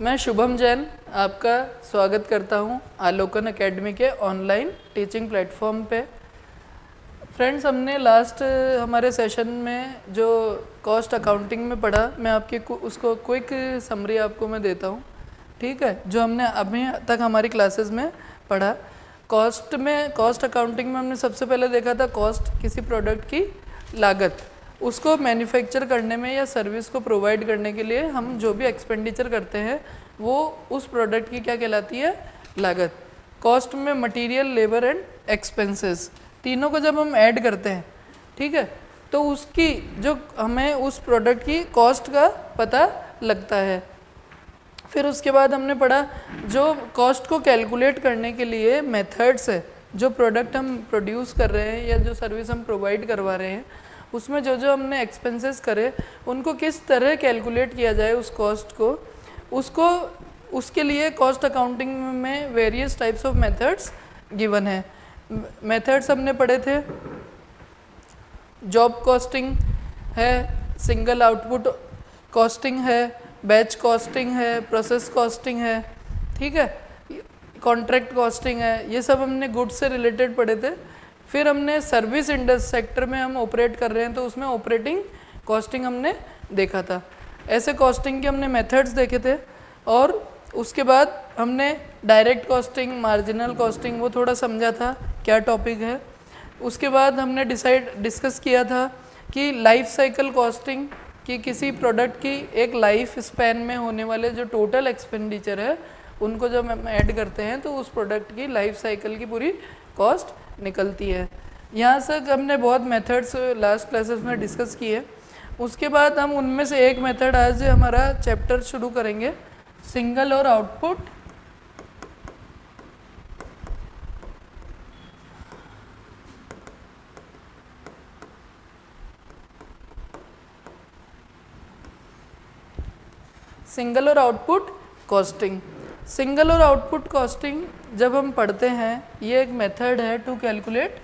मैं शुभम जैन आपका स्वागत करता हूँ आलोकन एकेडमी के ऑनलाइन टीचिंग प्लेटफॉर्म पे। फ्रेंड्स, हमने लास्ट हमारे सेशन में जो कॉस्ट अकाउंटिंग में पढ़ा, मैं आपकी उसको क्विक समरी आपको मैं देता हूँ। ठीक है? जो हमने अभी तक हमारी क्लासेस में पढ़ा। कॉस्ट में कॉस्ट अकाउंटिंग में हमने सबसे पहले देखा था कॉस्ट किसी प्रोडक्ट की लागत। उसको मैन्युफैक्चर करने में या सर्विस को प्रोवाइड करने के लिए हम जो भी एक्सपेंडिचर करते हैं, वो उस प्रोडक्ट की क्या कहलाती है? लागत। कॉस्ट में मटेरियल लेबर एंड एक्सपेंसेस तीनों को जब हम ऐड करते हैं, ठीक है तो उसकी जो हमें उस प्रोडक्ट की कॉस्ट का पता लगता है। फिर उसके बाद हमने पढ़ा, जो कॉस्ट को कैलकुलेट करने के लिए मेथड्स है, जो प्रोडक्ट हम प्रोड्यूस कर रहे हैं या जो सर्विस हम प्रोवाइड करवा रहे हैं उसमें जो जो हमने एक्सपेंसेस करे, उनको किस तरह कैलकुलेट किया जाए उस कॉस्ट को, उसको, उसके लिए कॉस्ट अकाउंटिंग में various types of methods given है। मेथड्स हमने पढ़े थे। जॉब कॉस्टिंग है सिंगल आउटपुट कॉस्टिंग है बैच कॉस्टिंग है प्रोसेस कॉस्टिंग है, ठीक है? कॉन्ट्रैक्ट कॉस्टिंग है, ये सब हमने गुड्स से रिलेटेड पढ़े थे। फिर हमने सर्विस इंडस्ट सेक्टर में हम ऑपरेट कर रहे हैं तो उसमें ऑपरेटिंग कॉस्टिंग हमने देखा था। ऐसे कॉस्टिंग के हमने मेथड्स देखे थे और उसके बाद हमने डायरेक्ट कॉस्टिंग मार्जिनल कॉस्टिंग वो थोड़ा समझा था क्या टॉपिक है। उसके बाद हमने डिसाइड डिस्कस किया था कि लाइफ साइकिल कॉस्टिंग कि किसी प्रोडक्ट की एक लाइफ स्पैन में होने वाले जो टोटल एक्सपेंडिचर है, उनको जब हम ऐड करते हैं तो उस प्रोडक्ट की लाइफ साइकिल की पूरी कॉस्ट निकलती है। यहाँ से हमने बहुत मेथड्स लास्ट क्लासेस में डिस्कस किए। उसके बाद हम उनमें से एक मेथड आज हमारा चैप्टर शुरू करेंगे। Single or output single or output costing single or output costing जब हम पढ़ते हैं, ये एक मेथड है to calculate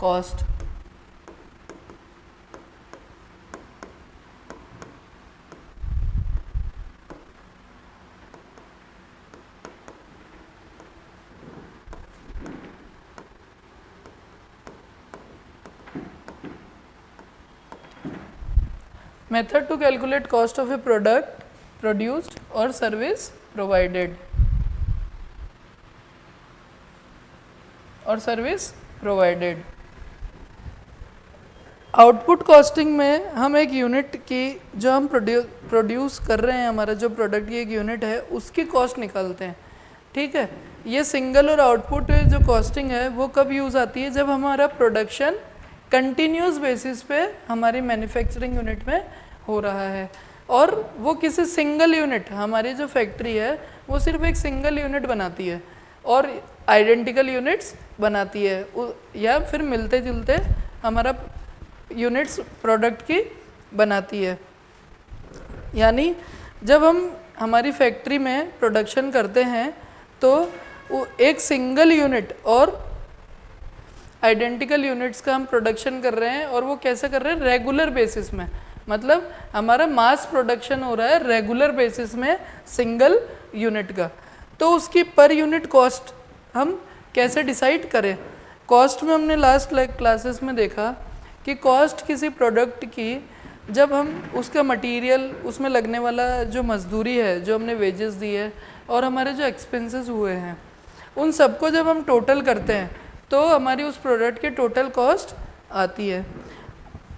cost method to calculate cost of a product produced or service provided or service provided output costing में हम एक यूनिट की जो हम प्रोड्यू प्रोड्यूस कर रहे हैं, हमारा जो प्रोडक्ट की एक यूनिट है, उसकी कॉस्ट निकालते हैं। ठीक है? ये सिंगल और आउटपुट जो कॉस्टिंग है, वो कब यूज़ आती है? जब हमारा प्रोडक्शन कंटिन्यूस बेसिस पे हमारी मैन्युफैक्चरिंग यूनिट में हो रहा है। और वो किसी सिंगल यूनिट हमारी जो फैक्ट्री है, वो सिर्फ़ एक सिंगल यूनिट बनाती है। और आइडेंटिकल यूनिट्स बनाती है। या फिर मिलते जुलते हमारा यूनिट्स प्रोडक्ट की बनाती है। यानी जब हम हमारी फैक्ट्री में प्रोडक्शन करते हैं तो एक सिंगल यूनिट और आइडेंटिकल यूनिट्स का हम प्रोडक्शन कर रहे हैं और वो कैसे कर रहे हैं? रेगुलर बेसिस में। मतलब हमारा मास प्रोडक्शन हो रहा है रेगुलर बेसिस में सिंगल यूनिट का। तो उसकी पर यूनिट कॉस्ट हम कैसे डिसाइड करें? कॉस्ट में हमने लास्ट क्लासेस में देखा कि कॉस्ट किसी प्रोडक्ट की जब हम उसका मटेरियल उसमें लगने वाला जो मजदूरी है, जो हमने वेजेस दी है और हमारे जो एक्सपेंसेस हुए हैं, उन सबको जब हम टोटल करते हैं तो हमारी उस प्रोडक्ट की टोटल कॉस्ट आती है।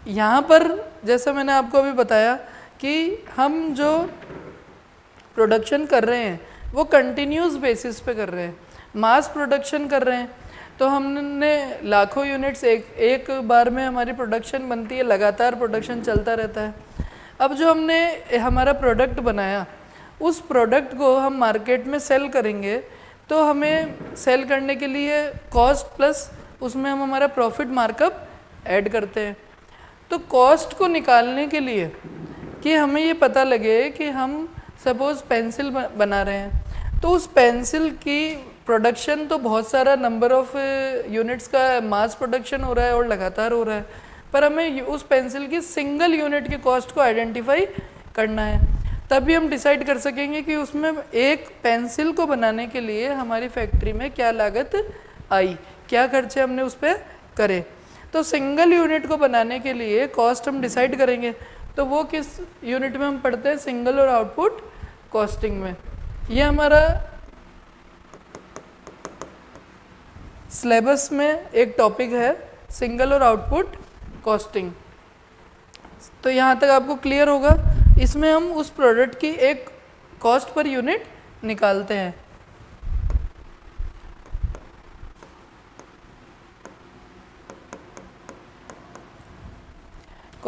यहाँ पर जैसा मैंने आपको अभी बताया कि हम जो प्रोडक्शन कर रहे हैं वो कंटिन्यूस बेसिस पे कर रहे हैं। मास प्रोडक्शन कर रहे हैं। तो हमने लाखों यूनिट्स एक एक बार में हमारी प्रोडक्शन बनती है, लगातार प्रोडक्शन चलता रहता है। अब जो हमने हमारा प्रोडक्ट बनाया, उस प्रोडक्ट को हम मार्केट में सेल करेंगे तो हमें सेल करने के लिए कॉस्ट प्लस उसमें हम हमारा प्रॉफिट मार्कअप ऐड करते हैं। तो कॉस्ट को निकालने के लिए कि हमें ये पता लगे कि हम सपोज़ पेंसिल बना रहे हैं तो उस पेंसिल की प्रोडक्शन तो बहुत सारा नंबर ऑफ़ यूनिट्स का मास प्रोडक्शन हो रहा है और लगातार हो रहा है, पर हमें उस पेंसिल की सिंगल यूनिट की कॉस्ट को आइडेंटिफाई करना है। तभी हम डिसाइड कर सकेंगे कि उसमें एक पेंसिल को बनाने के लिए हमारी फैक्ट्री में क्या लागत आई, क्या खर्चे हमने उस पर करे। तो सिंगल यूनिट को बनाने के लिए कॉस्ट हम डिसाइड करेंगे। तो वो किस यूनिट में हम पढ़ते हैं? सिंगल और आउटपुट कॉस्टिंग में। ये हमारा सिलेबस में एक टॉपिक है सिंगल और आउटपुट कॉस्टिंग तो यहाँ तक आपको क्लियर होगा। इसमें हम उस प्रोडक्ट की एक कॉस्ट पर यूनिट निकालते हैं।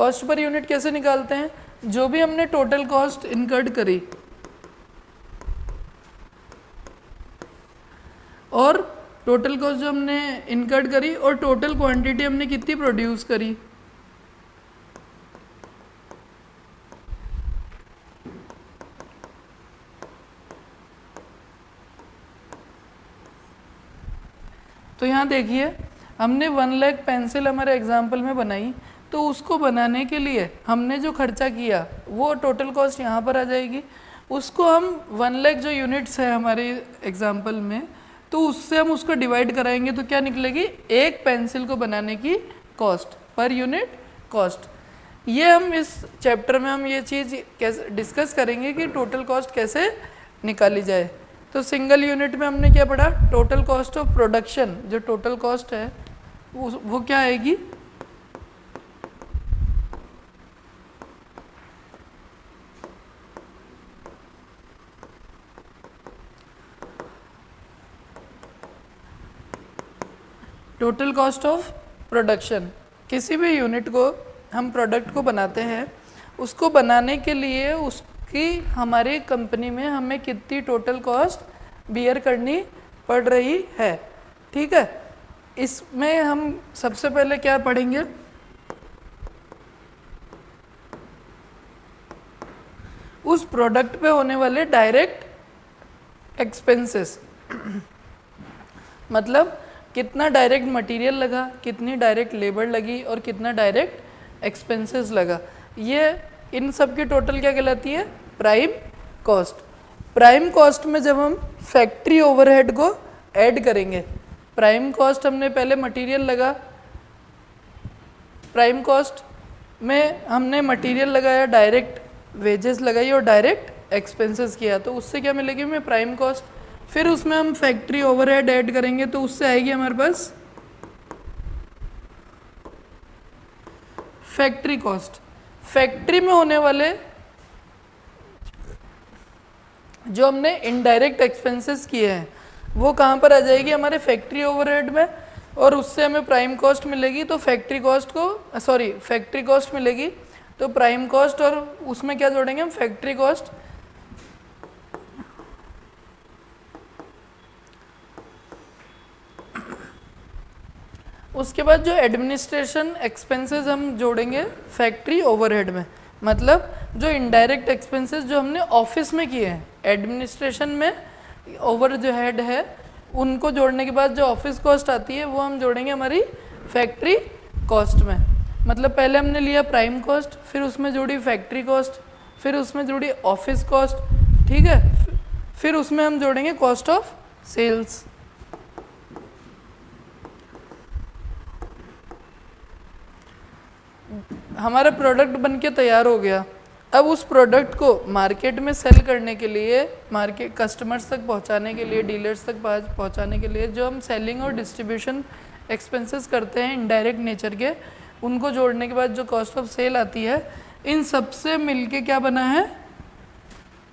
कॉस्ट पर यूनिट कैसे निकालते हैं? जो भी हमने टोटल कॉस्ट इनकर्ड करी। और टोटल कॉस्ट जो हमने इनकर्ड करी और टोटल क्वांटिटी हमने कितनी प्रोड्यूस करी? तो यहाँ देखिए, हमने वन लैख पेंसिल हमारे एग्ज़ाम्पल में बनाई। तो उसको बनाने के लिए हमने जो खर्चा किया वो टोटल कॉस्ट यहाँ पर आ जाएगी। उसको हम वन लैख जो यूनिट्स है हमारे एग्ज़ाम्पल में तो उससे हम उसको डिवाइड कराएँगे तो क्या निकलेगी? एक पेंसिल को बनाने की कॉस्ट पर यूनिट कॉस्ट ये हम इस चैप्टर में हम ये चीज़ कैसे डिस्कस करेंगे कि टोटल कॉस्ट कैसे निकाली जाए। तो सिंगल यूनिट में हमने क्या पढ़ा? टोटल कॉस्ट ऑफ़ प्रोडक्शन जो टोटल कॉस्ट है वो, क्या आएगी? टोटल कॉस्ट ऑफ़ प्रोडक्शन किसी भी यूनिट को हम प्रोडक्ट को बनाते हैं, उसको बनाने के लिए उसकी हमारी कंपनी में हमें कितनी टोटल कॉस्ट बियर करनी पड़ रही है। ठीक है? इसमें हम सबसे पहले क्या पढ़ेंगे? उस प्रोडक्ट पे होने वाले डायरेक्ट एक्सपेंसेस मतलब कितना डायरेक्ट मटेरियल लगा, कितनी डायरेक्ट लेबर लगी और कितना डायरेक्ट एक्सपेंसेस लगा। ये इन सब की टोटल क्या कहलाती है? प्राइम कॉस्ट प्राइम कॉस्ट में जब हम फैक्ट्री ओवरहेड को ऐड करेंगे प्राइम कॉस्ट हमने पहले मटेरियल लगा। प्राइम कॉस्ट में हमने मटेरियल लगाया डायरेक्ट वेजेस लगाई और डायरेक्ट एक्सपेंसेस किया। तो उससे क्या मिलेगी हमें? प्राइम कॉस्ट फिर उसमें हम फैक्ट्री ओवरहेड ऐड करेंगे तो उससे आएगी हमारे पास फैक्ट्री कॉस्ट फैक्ट्री में होने वाले जो हमने इनडायरेक्ट एक्सपेंसेस किए हैं, वो कहाँ पर आ जाएगी? हमारे फैक्ट्री ओवरहेड में, और उससे हमें प्राइम कॉस्ट मिलेगी तो फैक्ट्री कॉस्ट को सॉरी फैक्ट्री कॉस्ट मिलेगी तो प्राइम कॉस्ट और उसमें क्या जोड़ेंगे हम? फैक्ट्री कॉस्ट उसके बाद जो एडमिनिस्ट्रेशन एक्सपेंसेस हम जोड़ेंगे फैक्ट्री ओवरहेड में। मतलब जो इनडायरेक्ट एक्सपेंसेस जो हमने ऑफ़िस में किए हैं एडमिनिस्ट्रेशन में ओवर जो हेड है, उनको जोड़ने के बाद जो ऑफ़िस कॉस्ट आती है, वो हम जोड़ेंगे हमारी फैक्ट्री कॉस्ट में। मतलब पहले हमने लिया प्राइम कॉस्ट फिर उसमें जोड़ी फैक्ट्री कॉस्ट फिर उसमें जोड़ी ऑफ़िस कॉस्ट ठीक है? फिर उसमें हम जोड़ेंगे कॉस्ट ऑफ़ सेल्स हमारा प्रोडक्ट बन के तैयार हो गया। अब उस प्रोडक्ट को मार्केट में सेल करने के लिए मार्केट कस्टमर्स तक पहुँचाने के लिए डीलर्स तक पहुँचाने के लिए जो हम सेलिंग और डिस्ट्रीब्यूशन एक्सपेंसेस करते हैं इनडायरेक्ट नेचर के, उनको जोड़ने के बाद जो कॉस्ट ऑफ़ सेल आती है, इन सबसे मिलके क्या बना है?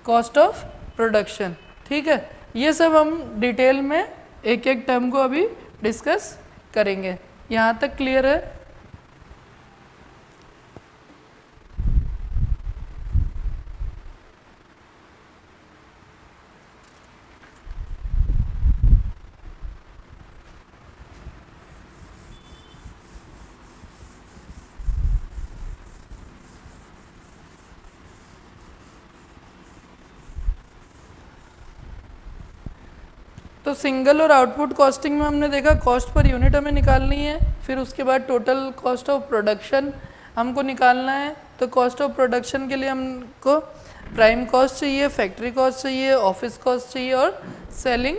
कॉस्ट ऑफ़ प्रोडक्शन ठीक है? ये सब हम डिटेल में एक एक टर्म को अभी डिस्कस करेंगे। यहाँ तक क्लियर है? तो सिंगल और आउटपुट कॉस्टिंग में हमने देखा कॉस्ट पर यूनिट हमें निकालनी है, फिर उसके बाद टोटल कॉस्ट ऑफ़ प्रोडक्शन हमको निकालना है। तो कॉस्ट ऑफ़ प्रोडक्शन के लिए हमको प्राइम कॉस्ट चाहिए फैक्ट्री कॉस्ट चाहिए ऑफ़िस कॉस्ट चाहिए और सेलिंग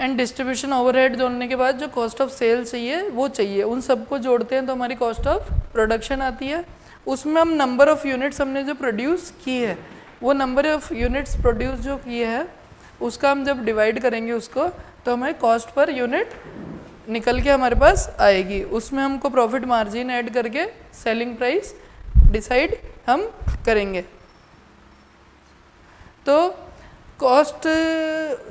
एंड डिस्ट्रीब्यूशन ओवरहेड जोड़ने के बाद जो कॉस्ट ऑफ़ सेल चाहिए, वो चाहिए। उन सबको जोड़ते हैं तो हमारी कॉस्ट ऑफ़ प्रोडक्शन आती है। उसमें हम नंबर ऑफ़ यूनिट्स हमने जो प्रोड्यूस की है, वो नंबर ऑफ़ यूनिट्स प्रोड्यूस जो किए हैं उसका हम जब डिवाइड करेंगे उसको तो हमें कॉस्ट पर यूनिट निकल के हमारे पास आएगी। उसमें हमको प्रॉफिट मार्जिन ऐड करके सेलिंग प्राइस डिसाइड हम करेंगे। तो कॉस्ट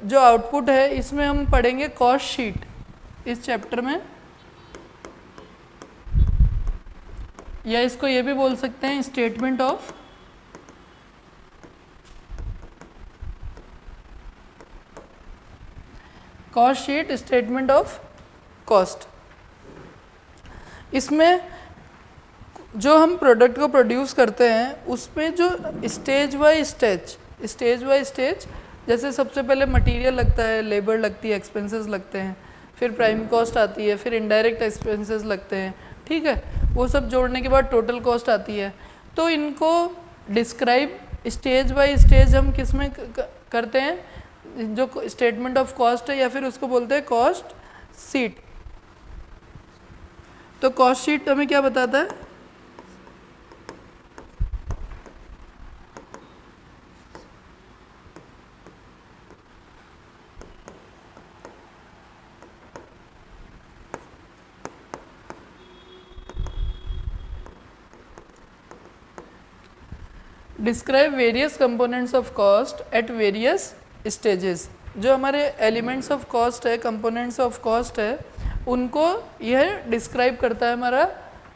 जो आउटपुट है, इसमें हम पढ़ेंगे कॉस्ट शीट इस चैप्टर में। या इसको ये भी बोल सकते हैं statement of cost sheet statement of cost. इसमें जो हम प्रोडक्ट को प्रोड्यूस करते हैं, उसमें जो stage by stage stage by stage, जैसे सबसे पहले मटेरियल लगता है लेबर लगती है एक्सपेंसेस लगते हैं, फिर प्राइम कॉस्ट आती है, फिर इनडायरेक्ट एक्सपेंसेस लगते हैं, ठीक है? वो सब जोड़ने के बाद टोटल कॉस्ट आती है। तो इनको डिस्क्राइब स्टेज बाय स्टेज हम किसमें करते हैं? जो स्टेटमेंट ऑफ़ कॉस्ट है या फिर उसको बोलते हैं कॉस्ट सीट तो कॉस्ट शीट हमें क्या बताता है? Describe various components of cost at various stages जो हमारे एलिमेंट्स ऑफ़ कॉस्ट है कंपोनेंट्स ऑफ़ कॉस्ट है, उनको यह डिस्क्राइब करता है हमारा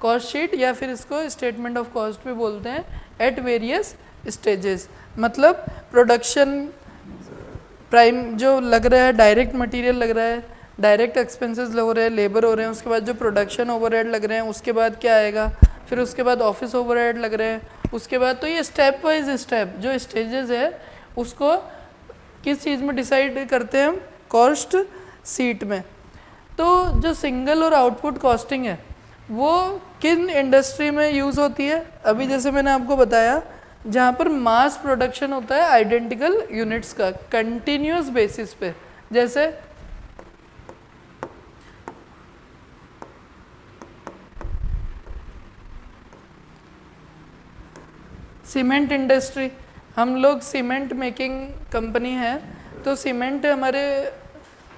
कॉस्ट शीट या फिर इसको स्टेटमेंट ऑफ़ कॉस्ट भी बोलते हैं एट वेरियस स्टेजेस मतलब प्रोडक्शन प्राइम जो लग रहा है डायरेक्ट मटेरियल लग रहा है डायरेक्ट एक्सपेंसेस लग रहे हैं लेबर हो रहे हैं, उसके बाद जो प्रोडक्शन ओवरहेड लग रहे हैं, उसके बाद क्या आएगा? फिर उसके बाद ऑफ़िस ओवरहेड लग रहे हैं, उसके बाद तो ये स्टेप वाइज स्टेप जो स्टेजेस है, उसको किस चीज़ में डिसाइड करते हैं हम? कॉस्ट सीट में। तो जो सिंगल और आउटपुट कॉस्टिंग है, वो किन इंडस्ट्री में यूज़ होती है? अभी जैसे मैंने आपको बताया, जहाँ पर मास प्रोडक्शन होता है आइडेंटिकल यूनिट्स का कंटिन्यूस बेसिस पे। जैसे सीमेंट इंडस्ट्री हम लोग सीमेंट मेकिंग कंपनी है तो सीमेंट हमारे,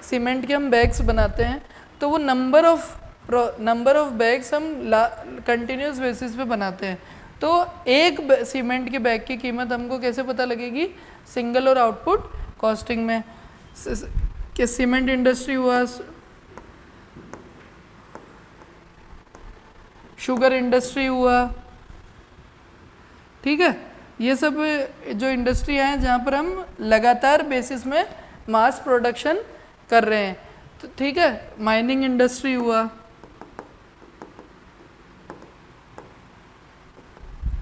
सीमेंट के हम बैग्स बनाते हैं तो वो number of number of bags हम कंटिन्यूस बेसिस पे बनाते हैं। तो एक सीमेंट के बैग की कीमत हमको कैसे पता लगेगी? सिंगल और आउटपुट कॉस्टिंग में। कि सीमेंट इंडस्ट्री हुआ शुगर इंडस्ट्री हुआ, ठीक है? ये सब जो इंडस्ट्री हैं, जहाँ पर हम लगातार बेसिस में मास प्रोडक्शन कर रहे हैं। तो ठीक है माइनिंग इंडस्ट्री हुआ।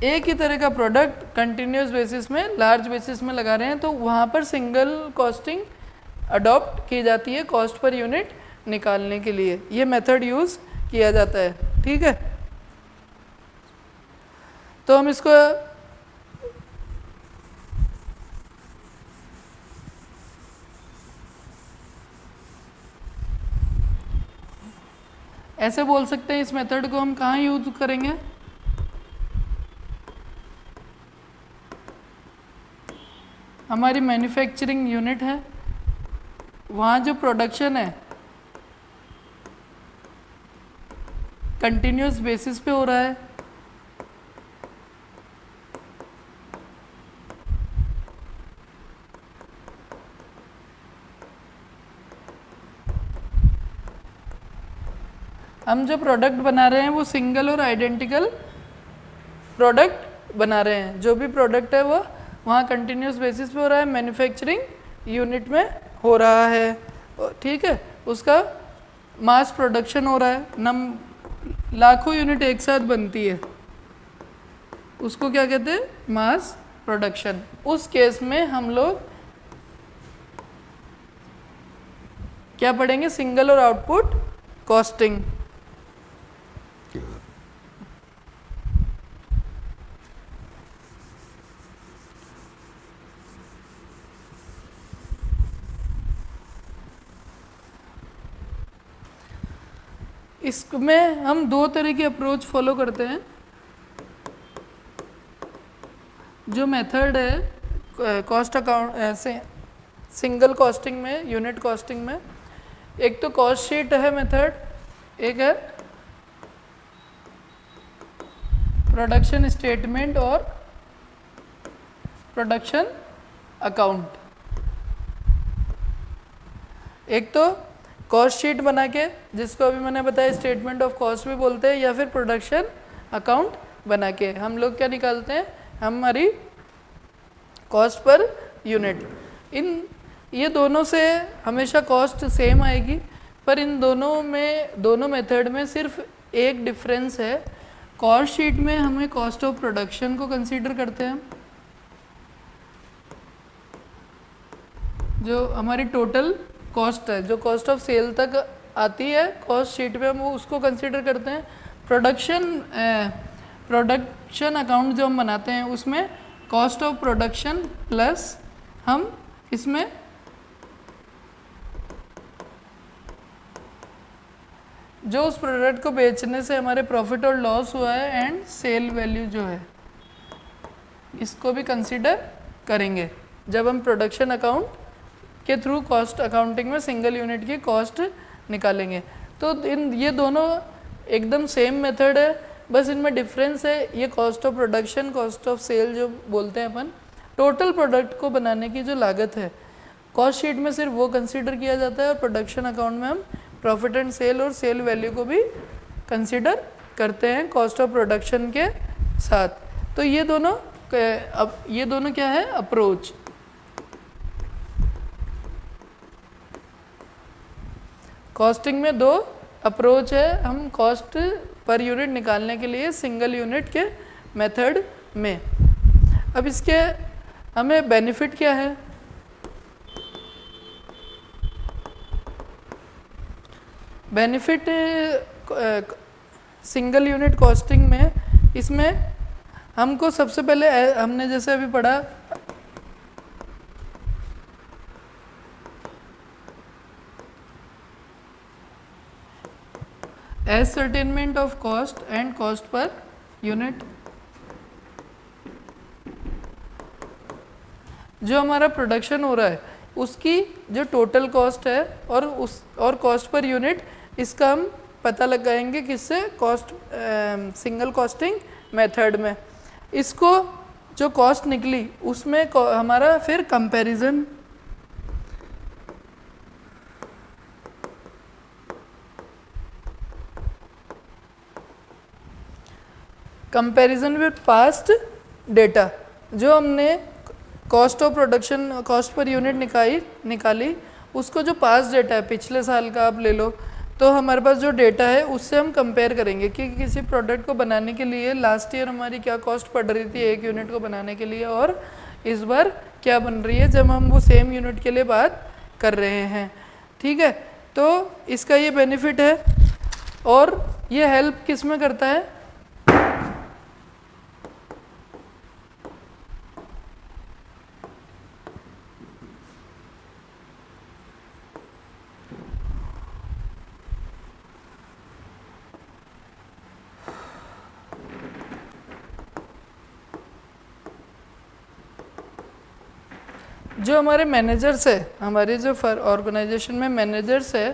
एक ही तरह का प्रोडक्ट कंटिन्यूस बेसिस में लार्ज बेसिस में लगा रहे हैं तो वहाँ पर सिंगल कॉस्टिंग अडॉप्ट की जाती है कॉस्ट पर यूनिट निकालने के लिए। ये मेथड यूज़ किया जाता है। ठीक है? तो हम इसको ऐसे बोल सकते हैं इस मेथड को हम कहाँ यूज़ करेंगे? हमारी मैन्युफैक्चरिंग यूनिट है। वहाँ जो प्रोडक्शन है कंटिन्यूस बेसिस पे हो रहा है। हम जो प्रोडक्ट बना रहे हैं, वो सिंगल और आइडेंटिकल प्रोडक्ट बना रहे हैं। जो भी प्रोडक्ट है, वो वहाँ कंटिन्यूस बेसिस पे हो रहा है मैन्युफैक्चरिंग यूनिट में हो रहा है। ठीक है? उसका मास प्रोडक्शन हो रहा है। नम, लाखों यूनिट एक साथ बनती है। उसको क्या कहते हैं? मास प्रोडक्शन उस केस में हम लोग क्या पढ़ेंगे? सिंगल और आउटपुट कॉस्टिंग इसमें हम दो तरह की अप्रोच फॉलो करते हैं। जो मेथड है कॉस्ट अकाउंट ऐसे सिंगल कॉस्टिंग में यूनिट कॉस्टिंग में, एक तो कॉस्ट शीट है मेथड एक है प्रोडक्शन स्टेटमेंट और प्रोडक्शन अकाउंट एक तो कॉस्ट शीट बना के, जिसको अभी मैंने बताया स्टेटमेंट ऑफ़ कॉस्ट भी बोलते हैं, या फिर प्रोडक्शन अकाउंट बना के। हम लोग क्या निकालते हैं? हमारी कॉस्ट पर यूनिट इन, ये दोनों से हमेशा कॉस्ट सेम आएगी, पर इन दोनों में, दोनों मेथड में सिर्फ़ एक डिफरेंस है। कॉस्ट शीट में हमें कॉस्ट ऑफ़ प्रोडक्शन को कंसीडर करते हैं। जो हमारी टोटल कॉस्ट है। जो कॉस्ट ऑफ़ सेल तक आती है कॉस्ट शीट में हम उसको कंसिडर करते हैं। प्रोडक्शन प्रोडक्शन अकाउंट जो हम बनाते हैं, उसमें कॉस्ट ऑफ़ प्रोडक्शन प्लस हम इसमें जो उस प्रोडक्ट को बेचने से हमारे प्रॉफिट और लॉस हुआ है एंड सेल वैल्यू जो है, इसको भी कंसिडर करेंगे। जब हम प्रोडक्शन अकाउंट के थ्रू कॉस्ट अकाउंटिंग में सिंगल यूनिट की कॉस्ट निकालेंगे। तो इन, ये दोनों एकदम सेम मेथड है, बस इनमें डिफरेंस है, ये cost of production cost of sale जो बोलते हैं अपन टोटल प्रोडक्ट को बनाने की जो लागत है कॉस्ट शीट में सिर्फ़ वो कंसिडर किया जाता है और प्रोडक्शन अकाउंट में हम प्रॉफिट एंड सेल और सेल वैल्यू को भी कंसिडर करते हैं कॉस्ट ऑफ़ प्रोडक्शन के साथ। तो ये दोनों, अब ये दोनों क्या है? अप्रोच कॉस्टिंग में दो अप्रोच है। हम कॉस्ट पर यूनिट निकालने के लिए सिंगल यूनिट के मेथड में। अब इसके हमें बेनिफिट क्या है? बेनिफिट सिंगल यूनिट कॉस्टिंग में इसमें हमको सबसे पहले, हमने जैसे अभी पढ़ा ascertainment of cost and cost per unit जो हमारा प्रोडक्शन हो रहा है, उसकी जो टोटल कॉस्ट है और उस, और कॉस्ट पर यूनिट इसका हम पता लगाएँगे किससे? कॉस्ट सिंगल कॉस्टिंग मेथड में। इसको जो कॉस्ट निकली, उसमें हमारा फिर comparison comparison with past data जो हमने cost of production cost per unit निकाली निकाली, उसको जो पास्ट डेटा है, पिछले साल का आप ले लो तो हमारे पास जो डेटा है, उससे हम कंपेयर करेंगे कि किसी प्रोडक्ट को बनाने के लिए लास्ट ईयर हमारी क्या कॉस्ट पड़ रही थी एक यूनिट को बनाने के लिए और इस बार क्या बन रही है, जब हम वो सेम यूनिट के लिए बात कर रहे हैं। ठीक है? तो इसका ये बेनिफिट है और ये हेल्प किसमें करता है? जो हमारे मैनेजर्स है हमारे जो ऑर्गेनाइजेशन में मैनेजर्स है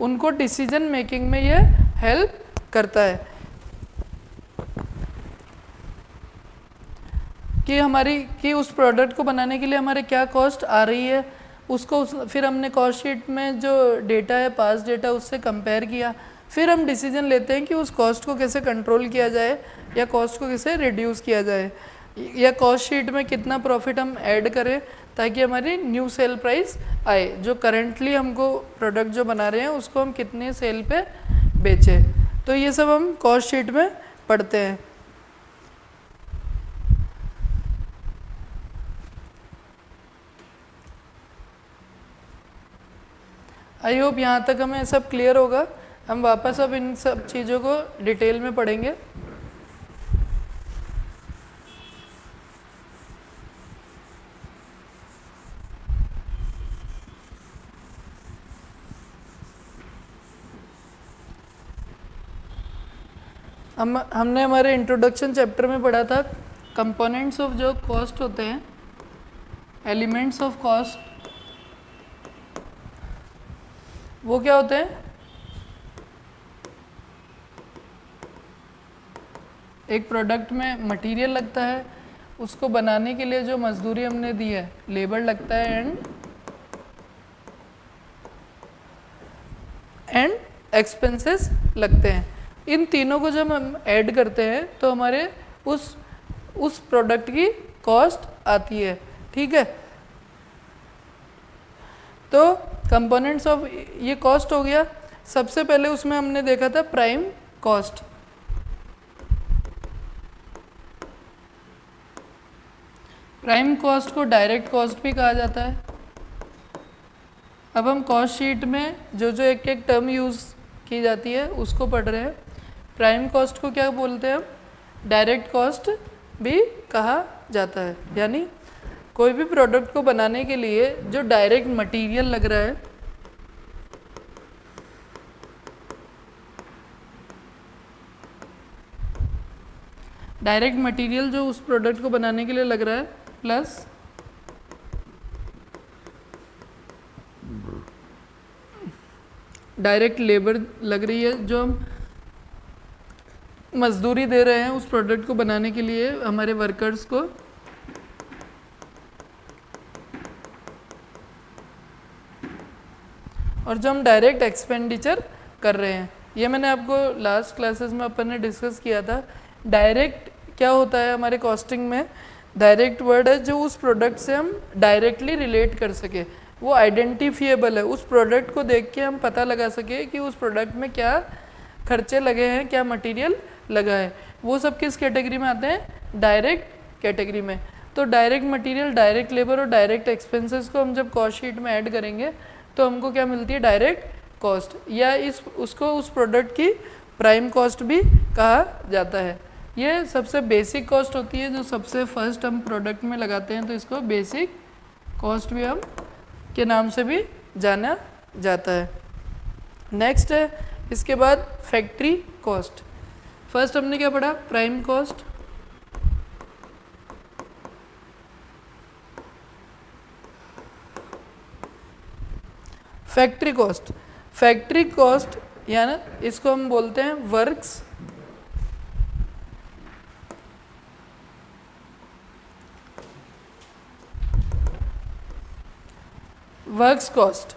उनको डिसीज़न मेकिंग में ये हेल्प करता है। कि हमारी कि उस प्रोडक्ट को बनाने के लिए हमारे क्या कॉस्ट आ रही है उसको उस, फिर हमने कॉस्ट शीट में जो डेटा है पास डेटा उससे कंपेयर किया। फिर हम डिसीज़न लेते हैं कि उस कॉस्ट को कैसे कंट्रोल किया जाए या कॉस्ट को कैसे रिड्यूस किया जाए। या कॉस्ट शीट में कितना प्रॉफिट हम ऐड करें ताकि हमारी न्यू सेल प्राइस आए। जो करेंटली हमको प्रोडक्ट जो बना रहे हैं, उसको हम कितने सेल पे बेचें। तो ये सब हम कॉस्ट शीट में पढ़ते हैं। आई होप यहाँ तक हमें सब क्लियर होगा। हम वापस अब इन सब चीज़ों को डिटेल में पढ़ेंगे। हम, हमने हमारे इंट्रोडक्शन चैप्टर में पढ़ा था कंपोनेंट्स ऑफ़ जो कॉस्ट होते हैं एलिमेंट्स ऑफ़ कॉस्ट वो क्या होते हैं? एक प्रोडक्ट में मटेरियल लगता है, उसको बनाने के लिए जो मजदूरी हमने दी है लेबर लगता है एंड एंड एक्सपेंसेस लगते हैं। इन तीनों को जब हम ऐड करते हैं तो हमारे उस उस प्रोडक्ट की कॉस्ट आती है, ठीक है? तो कंपोनेंट्स ऑफ़ ये कॉस्ट हो गया। सबसे पहले उसमें हमने देखा था प्राइम कॉस्ट प्राइम कॉस्ट को डायरेक्ट कॉस्ट भी कहा जाता है। अब हम कॉस्ट शीट में जो जो एक एक टर्म यूज़ की जाती है, उसको पढ़ रहे हैं। प्राइम कॉस्ट को क्या बोलते हैं? हम डायरेक्ट कॉस्ट भी कहा जाता है। यानी कोई भी प्रोडक्ट को बनाने के लिए जो डायरेक्ट मटेरियल लग रहा है, डायरेक्ट मटेरियल जो उस प्रोडक्ट को बनाने के लिए लग रहा है, प्लस डायरेक्ट लेबर लग रही है, जो हम मजदूरी दे रहे हैं उस प्रोडक्ट को बनाने के लिए, हमारे वर्कर्स को। और जो हम डायरेक्ट एक्सपेंडिचर कर रहे हैं, ये मैंने आपको लास्ट क्लासेस में अपन ने डिस्कस किया था। डायरेक्ट क्या होता है हमारे कॉस्टिंग में? डायरेक्ट वर्ड है जो उस प्रोडक्ट से हम डायरेक्टली रिलेट कर सके। वो आइडेंटिफिएबल है। उस प्रोडक्ट को देख के हम पता लगा सके कि उस प्रोडक्ट में क्या खर्चे लगे हैं, क्या मटेरियल लगा है। वो सब किस कैटेगरी में आते हैं? डायरेक्ट कैटेगरी में। तो डायरेक्ट मटेरियल डायरेक्ट लेबर और डायरेक्ट एक्सपेंसेस को हम जब कॉस्ट शीट में ऐड करेंगे तो हमको क्या मिलती है? डायरेक्ट कॉस्ट या इस, उसको उस प्रोडक्ट की प्राइम कॉस्ट भी कहा जाता है। ये सबसे बेसिक कॉस्ट होती है, जो सबसे फ़र्स्ट हम प्रोडक्ट में लगाते हैं तो इसको बेसिक कॉस्ट भी हम, के नाम से भी जाना जाता है। नेक्स्ट है, इसके बाद फैक्ट्री कॉस्ट फ़र्स्ट हमने क्या पढ़ा? Prime cost factory cost factory cost यानी इसको हम बोलते हैं वर्क्स वर्क्स कॉस्ट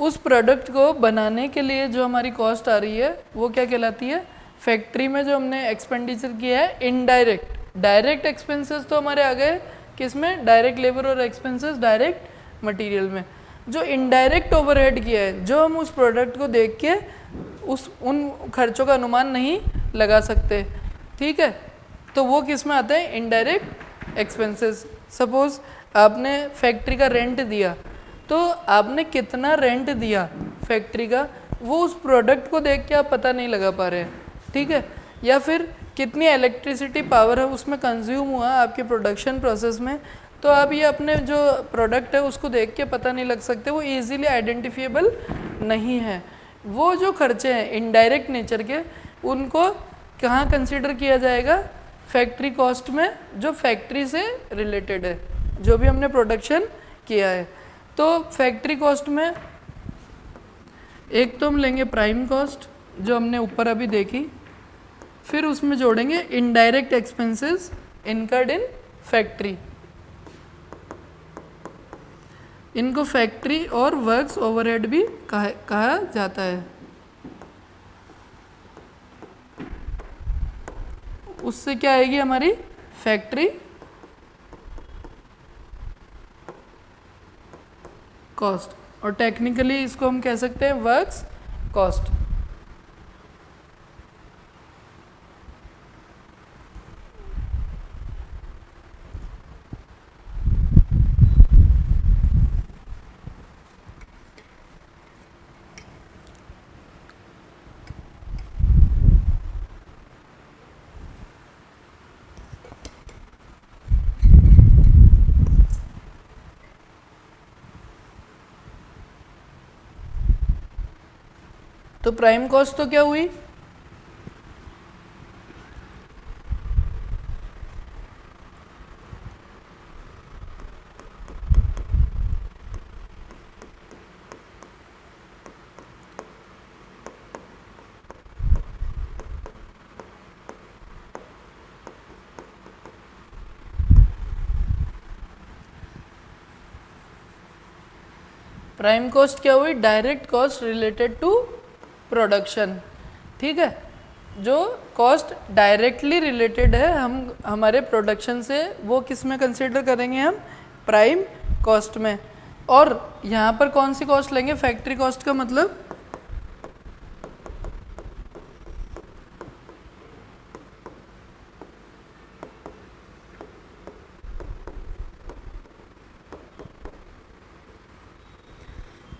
उस प्रोडक्ट को बनाने के लिए जो हमारी कॉस्ट आ रही है, वो क्या कहलाती है? फैक्ट्री में जो हमने एक्सपेंडिचर किया है इनडायरेक्ट डायरेक्ट एक्सपेंसेस तो हमारे आ गए किसमें डायरेक्ट लेबर और एक्सपेंसेस डायरेक्ट मटेरियल में. जो इनडायरेक्ट ओवरहेड किया है, जो हम उस प्रोडक्ट को देख के उस, उन खर्चों का अनुमान नहीं लगा सकते. ठीक है? तो वो किसमें आते हैं? इनडायरेक्ट एक्सपेंसेस सपोज़ आपने फैक्ट्री का रेंट दिया तो आपने कितना रेंट दिया फैक्ट्री का? वो उस प्रोडक्ट को देख के आप पता नहीं लगा पा रहे हैं. ठीक है? या फिर कितनी इलेक्ट्रिसिटी पावर है, उसमें कंज्यूम हुआ आपके प्रोडक्शन प्रोसेस में तो आप ये अपने जो प्रोडक्ट है, उसको देख के पता नहीं लग सकते, वो इजीली आइडेंटिफिएबल नहीं है। वो जो खर्चे हैं इनडायरेक्ट नेचर के, उनको कहाँ कंसिडर किया जाएगा? फैक्ट्री कॉस्ट में, जो फैक्ट्री से रिलेटेड है, जो भी हमने प्रोडक्शन किया है। तो फैक्ट्री कॉस्ट में, एक तो हम लेंगे प्राइम कॉस्ट जो हमने ऊपर अभी देखी फिर उसमें जोड़ेंगे indirect expenses incurred in factory इनको फैक्ट्री और वर्क्स ओवरहेड भी कहा, कहा जाता है। उससे क्या आएगी हमारी फैक्ट्री कॉस्ट और टेक्निकली इसको हम कह सकते हैं वर्क्स कॉस्ट तो प्राइम कॉस्ट तो क्या हुई? प्राइम कॉस्ट क्या हुई? Direct cost related to production ठीक है? जो कॉस्ट डायरेक्टली रिलेटेड है, हम, हमारे प्रोडक्शन से वो किसमें कंसिडर करेंगे हम? प्राइम कॉस्ट में। और यहाँ पर कौन सी कॉस्ट लेंगे? फैक्ट्री कॉस्ट का मतलब?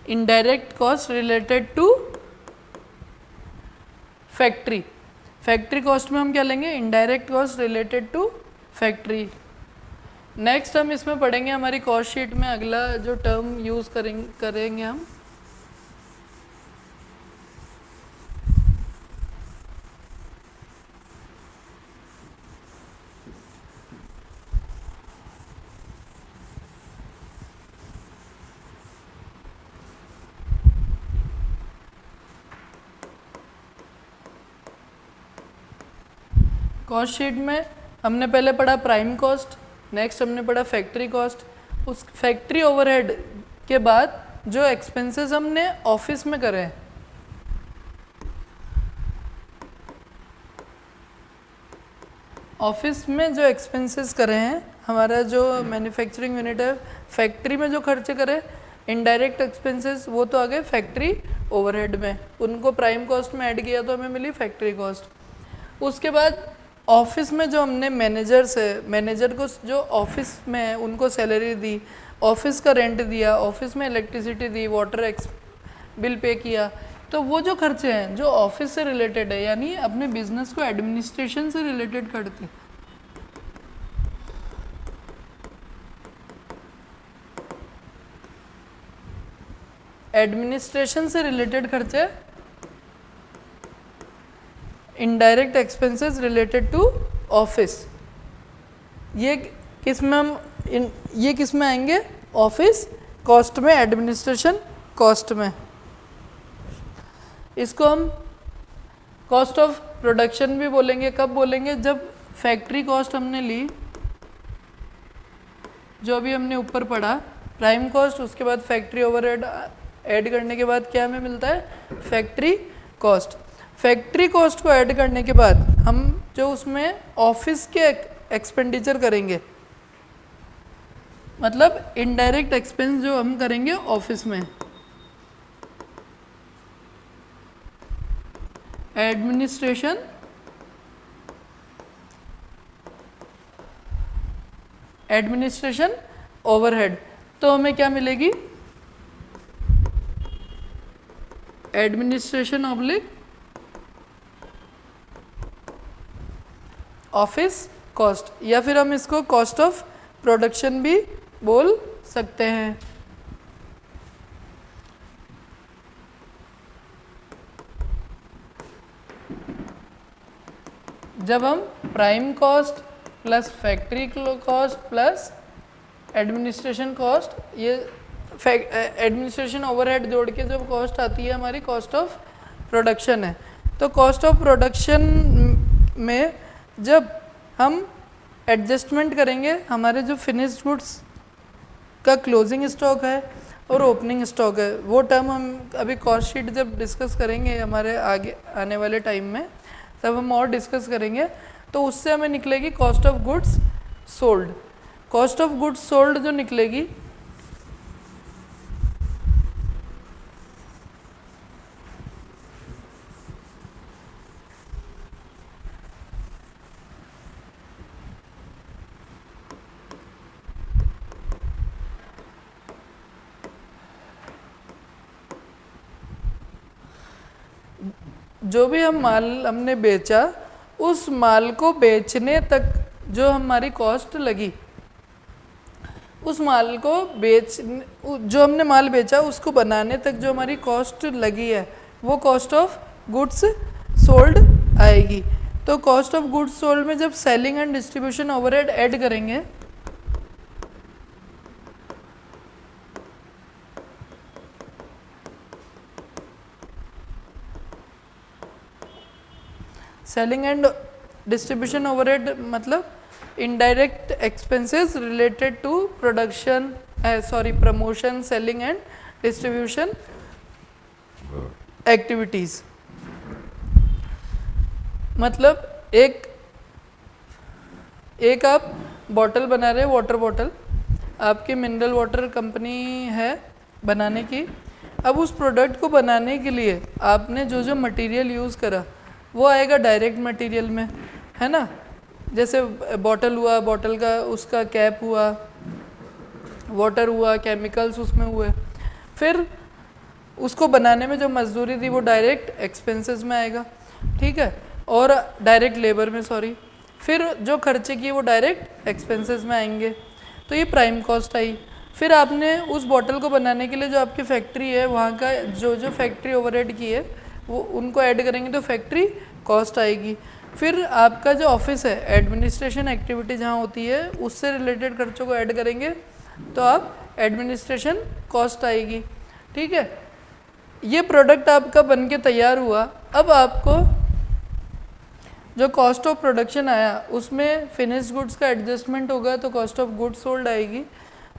Indirect cost related to factory. Factory cost में हम क्या लेंगे? Indirect cost related to factory next हम इसमें पढ़ेंगे हमारी कॉस्ट शीट में अगला जो टर्म यूज़ करेंगे करेंगे हम। कॉस्ट शीट में हमने पहले पढ़ा प्राइम कॉस्ट नेक्स्ट हमने पढ़ा फैक्ट्री कॉस्ट उस फैक्ट्री ओवरहेड के बाद जो एक्सपेंसेस हमने ऑफ़िस में करे हैं। ऑफ़िस में जो एक्सपेंसेस करे हैं, हमारा जो मैन्युफैक्चरिंग यूनिट है फैक्ट्री में जो खर्चे करे इनडायरेक्ट एक्सपेंसेस वो तो आ गए फैक्ट्री ओवरहेड में। उनको प्राइम कॉस्ट में ऐड किया तो हमें मिली फैक्ट्री कॉस्ट उसके बाद ऑफ़िस में जो हमने मैनेजर्स है मैनेजर को जो ऑफ़िस में है, उनको सैलरी दी, ऑफ़िस का रेंट दिया, ऑफ़िस में इलेक्ट्रिसिटी दी, वाटर एक्स, बिल पे किया तो वो जो खर्चे हैं, जो ऑफ़िस से रिलेटेड है, यानी अपने बिज़नेस को एडमिनिस्ट्रेशन से रिलेटेड करते एडमिनिस्ट्रेशन से रिलेटेड खर्चे indirect expenses related to office ये किसमें हम इन, ये किसमें आएँगे? ऑफ़िस कॉस्ट में एडमिनिस्ट्रेशन कॉस्ट में. इसको हम कॉस्ट ऑफ़ प्रोडक्शन भी बोलेंगे। कब बोलेंगे? जब फैक्ट्री कॉस्ट हमने ली, जो अभी हमने ऊपर पढ़ा प्राइम कॉस्ट उसके बाद फैक्ट्री ओवरहेड ऐड करने के बाद क्या हमें मिलता है? फैक्ट्री कॉस्ट फैक्ट्री कॉस्ट को ऐड करने के बाद हम जो उसमें ऑफ़िस के एक्सपेंडिचर करेंगे मतलब इनडायरेक्ट एक्सपेंस जो हम करेंगे ऑफ़िस में। एडमिनिस्ट्रेशन एडमिनिस्ट्रेशन ओवरहेड तो हमें क्या मिलेगी? एडमिनिस्ट्रेशन ऑब्लिक ऑफ़िस कॉस्ट या फिर हम इसको कॉस्ट ऑफ़ प्रोडक्शन भी बोल सकते हैं। जब हम prime cost plus factory cost plus administration cost ये एडमिनिस्ट्रेशन ओवरहेड जोड़ के जब कॉस्ट आती है, हमारी कॉस्ट ऑफ़ प्रोडक्शन है। तो कॉस्ट ऑफ़ प्रोडक्शन में जब हम एडजस्टमेंट करेंगे, हमारे जो फिनिश्ड गुड्स का क्लोजिंग स्टॉक है और ओपनिंग स्टॉक है, वो टर्म हम अभी कॉस्ट शीट जब डिस्कस करेंगे हमारे आगे, आने वाले टाइम में, तब हम और डिस्कस करेंगे तो उससे हमें निकलेगी cost of goods sold cost of goods sold जो निकलेगी जो भी हम माल हमने बेचा, उस माल को बेचने तक जो हमारी कॉस्ट लगी, उस माल को बेच, जो हमने माल बेचा, उसको बनाने तक जो हमारी कॉस्ट लगी है, वो कॉस्ट ऑफ़ गुड्स सोल्ड आएगी। तो कॉस्ट ऑफ़ गुड्स सोल्ड में जब selling and distribution overhead add करेंगे सेलिंग एंड डिस्ट्रीब्यूशन ओवरहेड मतलब indirect expenses related to production sorry promotion selling and distribution activities मतलब एक एक आप बॉटल बना रहे वाटर बॉटल आपकी मिनरल वाटर कंपनी है बनाने की। अब उस प्रोडक्ट को बनाने के लिए आपने जो जो मटेरियल यूज़ करा वो आएगा डायरेक्ट मटेरियल में, है ना? जैसे बॉटल हुआ बॉटल का, उसका कैप हुआ वाटर हुआ केमिकल्स उसमें हुए। फिर उसको बनाने में जो मजदूरी थी वो डायरेक्ट एक्सपेंसेस में आएगा, ठीक है? और डायरेक्ट लेबर में सॉरी फिर जो खर्चे किए वो डायरेक्ट एक्सपेंसेस में आएँगे। तो ये प्राइम कॉस्ट आई। फिर आपने उस बॉटल को बनाने के लिए जो आपकी फैक्ट्री है, वहाँ का जो जो फैक्ट्री ओवरहेड की है वो उनको ऐड करेंगे तो फैक्ट्री कॉस्ट आएगी। फिर आपका जो ऑफ़िस है, एडमिनिस्ट्रेशन एक्टिविटी जहाँ होती है, उससे रिलेटेड खर्चों को ऐड करेंगे तो आप एडमिनिस्ट्रेशन कॉस्ट आएगी। ठीक है? ये प्रोडक्ट आपका बन के तैयार हुआ। अब आपको जो कॉस्ट ऑफ़ प्रोडक्शन आया, उसमें फिनिश गुड्स का एडजस्टमेंट होगा तो कॉस्ट ऑफ़ गुड्स सोल्ड आएगी।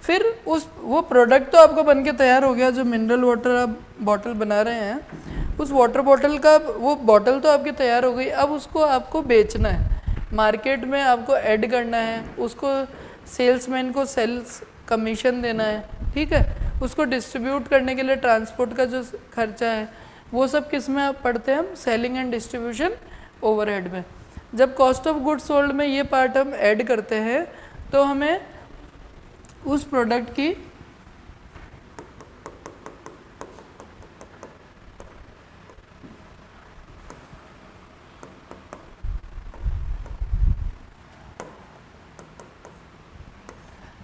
फिर उस, वो प्रोडक्ट तो आपको बन के तैयार हो गया, जो मिनरल वाटर आप बॉटल बना रहे हैं। उस वाटर बॉटल का वो बॉटल तो आपकी तैयार हो गई। अब उसको आपको बेचना है। मार्केट में आपको ऐड करना है। उसको सेल्समैन को सेल्स कमीशन देना है। ठीक है? उसको डिस्ट्रीब्यूट करने के लिए ट्रांसपोर्ट का जो खर्चा है, वो सब किसमें पढ़ते हैं हम? सेलिंग एंड डिस्ट्रीब्यूशन ओवरहेड में। जब कॉस्ट ऑफ़ गुड्स सोल्ड में ये पार्ट हम ऐड करते हैं तो हमें उस प्रोडक्ट की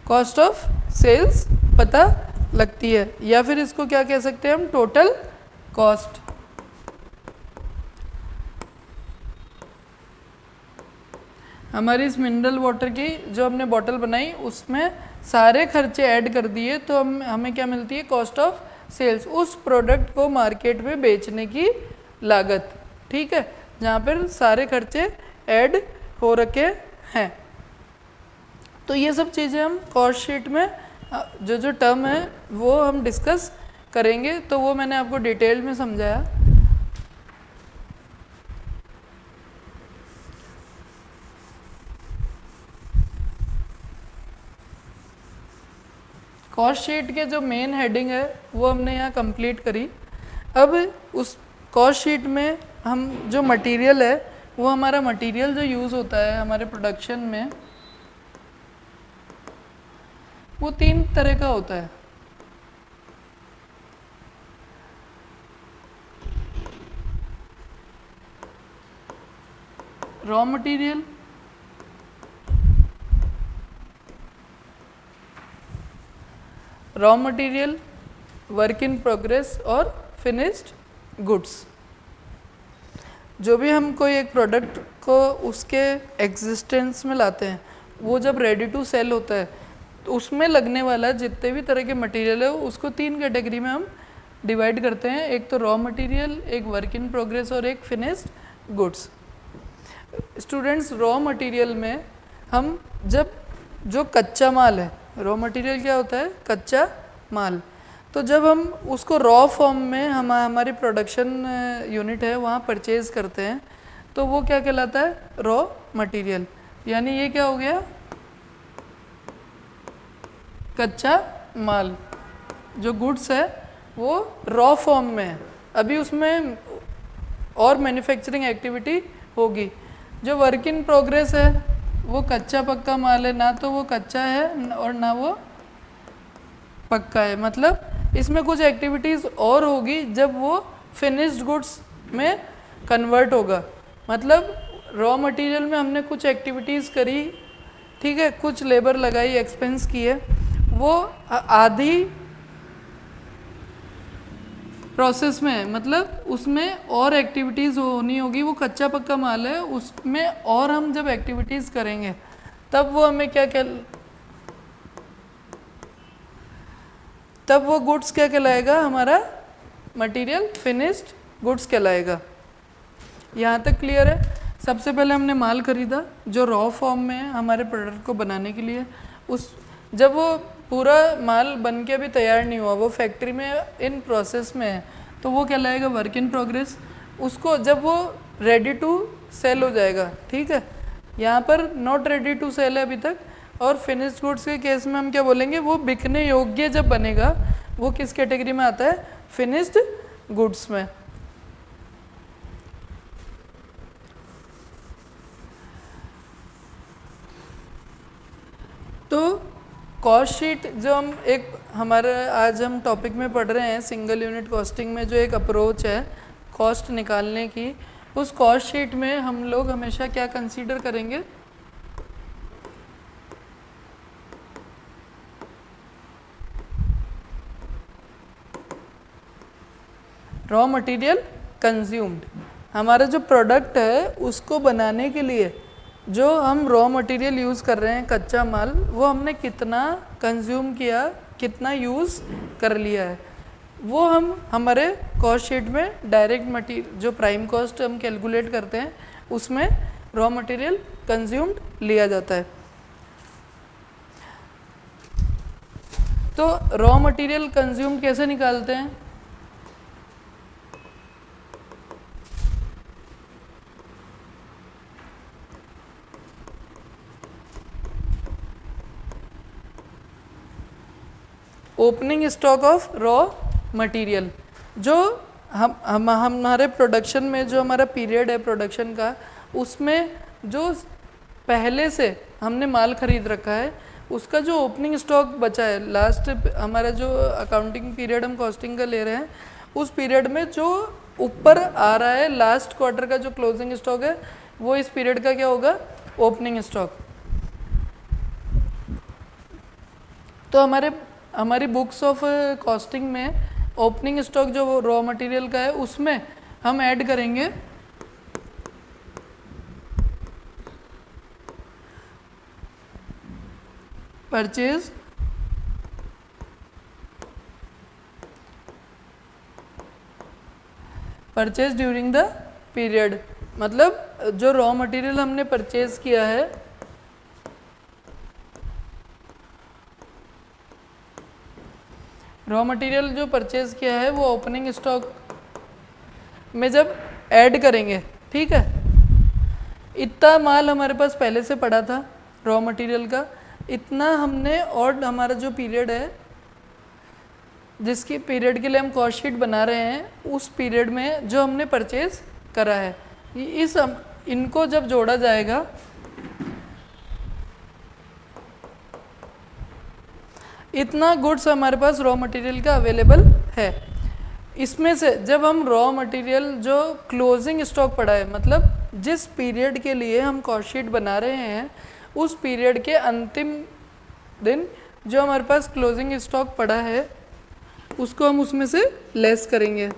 कॉस्ट ऑफ़ सेल्स पता लगती है। या फिर इसको क्या कह सकते हैं हम? टोटल कॉस्ट हमारी इस मिनरल वाटर की जो हमने बॉटल बनाई, उसमें सारे खर्चे ऐड कर दिए तो हम, हमें क्या मिलती है? कॉस्ट ऑफ़ सेल्स उस प्रोडक्ट को मार्केट में बेचने की लागत। ठीक है? जहाँ पर सारे खर्चे ऐड हो रखे हैं। तो ये सब चीज़ें हम कॉस्ट शीट में जो जो टर्म है, वो हम डिस्कस करेंगे। तो वो मैंने आपको डिटेल में समझाया। कॉस्ट शीट के जो मेन हेडिंग है, वो हमने यहाँ कंप्लीट करी। अब उस कॉस्ट शीट में हम जो मटेरियल है, वो हमारा मटेरियल जो यूज़ होता है हमारे प्रोडक्शन में, वो तीन तरह का होता है। Raw material raw material work in progress और फिनिश्ड गुड्स जो भी हम कोई एक प्रोडक्ट को उसके एग्जिस्टेंस में लाते हैं, वो जब रेडी टू सेल होता है तो उसमें लगने वाला जितने भी तरह के मटेरियल है, उसको तीन कैटेगरी में हम डिवाइड करते हैं। एक तो रॉ मटेरियल एक वर्क इन प्रोग्रेस और एक finished goods students raw material में हम जब, जो कच्चा माल है रॉ मटेरियल क्या होता है? कच्चा माल। तो जब हम उसको रॉ फॉर्म में हम, हमारी प्रोडक्शन यूनिट है, वहाँ परचेज़ करते हैं तो वो क्या कहलाता है? रॉ मटेरियल यानी ये क्या हो गया? कच्चा माल। जो गुड्स है, वो रॉ फॉर्म में है। अभी उसमें और मैन्युफैक्चरिंग एक्टिविटी होगी। जो वर्क इन प्रोग्रेस है वो कच्चा पक्का माल है, ना तो वो कच्चा है और ना वो पक्का है। मतलब इसमें कुछ एक्टिविटीज़ और होगी जब वो फिनिश्ड गुड्स में कन्वर्ट होगा। मतलब रॉ मटेरियल में हमने कुछ एक्टिविटीज़ करी, ठीक है, कुछ लेबर लगाई एक्सपेंस किए, वो आधी प्रोसेस में है मतलब उसमें और एक्टिविटीज़ होनी होगी, वो कच्चा पक्का माल है, उसमें और हम जब एक्टिविटीज़ करेंगे, तब वो हमें क्या कह तब वो गुड्स क्या कहलाएगा? हमारा मटेरियल फिनिश्ड गुड्स कहलाएगा। यहाँ तक क्लियर है? सबसे पहले हमने माल खरीदा, जो रॉ फॉर्म में है, हमारे प्रोडक्ट को बनाने के लिए। उस जब वो पूरा माल बन के अभी तैयार नहीं हुआ, वो फैक्ट्री में इन प्रोसेस में है। तो वो कहलाएगा वर्क इन प्रोग्रेस उसको जब वो रेडी टू सेल हो जाएगा, ठीक है? यहाँ पर नॉट रेडी टू सेल है अभी तक। और फिनिश्ड गुड्स के केस में हम क्या बोलेंगे? वो बिकने योग्य जब बनेगा, वो किस कैटेगरी में आता है? फिनिश्ड गुड्स में। तो कॉस्ट शीट जो हम एक, हमारे आज हम टॉपिक में पढ़ रहे हैं सिंगल यूनिट कॉस्टिंग में जो एक अप्रोच है कॉस्ट निकालने की, उस कॉस्ट शीट में हम लोग हमेशा क्या कंसीडर करेंगे? रॉ मटेरियल कंज्यूम्ड हमारा जो प्रोडक्ट है, उसको बनाने के लिए जो हम रॉ मटेरियल यूज़ कर रहे हैं, कच्चा माल, वो हमने कितना कंज्यूम किया, कितना यूज़ कर लिया है। वो हम, हमारे कॉस्ट शीट में डायरेक्ट मटीरियल जो प्राइम कॉस्ट हम कैलकुलेट करते हैं, उसमें रॉ मटेरियल कंज्यूम्ड लिया जाता है। तो रॉ मटेरियल कंज्यूम कैसे निकालते हैं? Opening stock of raw material, जो हम हम, हमारे प्रोडक्शन में जो हमारा पीरियड है प्रोडक्शन का, उसमें जो पहले से हमने माल खरीद रखा है, उसका जो ओपनिंग स्टॉक बचा है, लास्ट हमारा जो अकाउंटिंग पीरियड हम कॉस्टिंग का ले रहे हैं, उस पीरियड में जो ऊपर आ रहा है लास्ट क्वार्टर का जो क्लोजिंग स्टॉक है, वो इस पीरियड का क्या होगा? ओपनिंग स्टॉक तो हमारे हमारी बुक्स ऑफ़ कॉस्टिंग में ओपनिंग स्टॉक जो रॉ मटेरियल का है, उसमें हम ऐड करेंगे। Purchase purchase during the period मतलब जो रॉ मटेरियल हमने परचेज किया है रॉ मटेरियल जो परचेज किया है, वो ओपनिंग स्टॉक में जब ऐड करेंगे, ठीक है? इतना माल हमारे पास पहले से पड़ा था रॉ मटेरियल का। इतना हमने और हमारा जो पीरियड है, जिसकी पीरियड के लिए हम कॉस्ट शीट बना रहे हैं, उस पीरियड में जो हमने परचेज करा है इस इनको जब जोड़ा जाएगा इतना गुड्स हमारे पास रॉ मटेरियल का अवेलेबल है। इसमें से जब हम रॉ मटेरियल जो क्लोजिंग स्टॉक पड़ा है मतलब जिस पीरियड के लिए हम कॉस्ट शीट बना रहे हैं, उस पीरियड के अंतिम दिन जो हमारे पास क्लोजिंग स्टॉक पड़ा है, उसको हम उसमें से लेस करेंगे।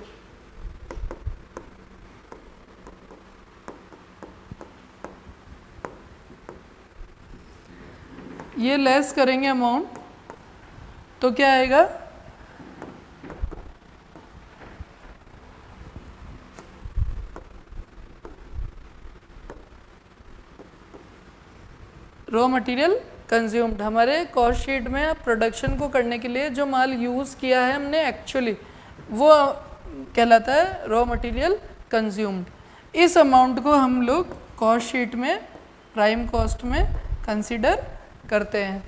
ये लेस करेंगे अमाउंट तो क्या आएगा? रॉ मटेरियल कंज्यूम्ड हमारे कॉस्ट शीट में प्रोडक्शन को करने के लिए जो माल यूज़ किया है हमने एक्चुअली वो कहलाता है रॉ मटेरियल कंज्यूम्ड इस अमाउंट को हम लोग कॉस्ट शीट में प्राइम कॉस्ट में कंसिडर करते हैं।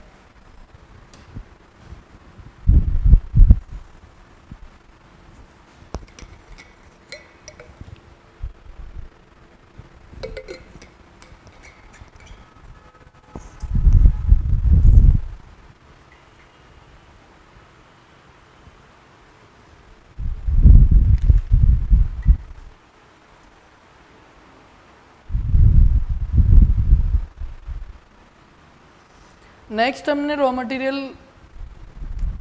नेक्स्ट हमने रॉ मटेरियल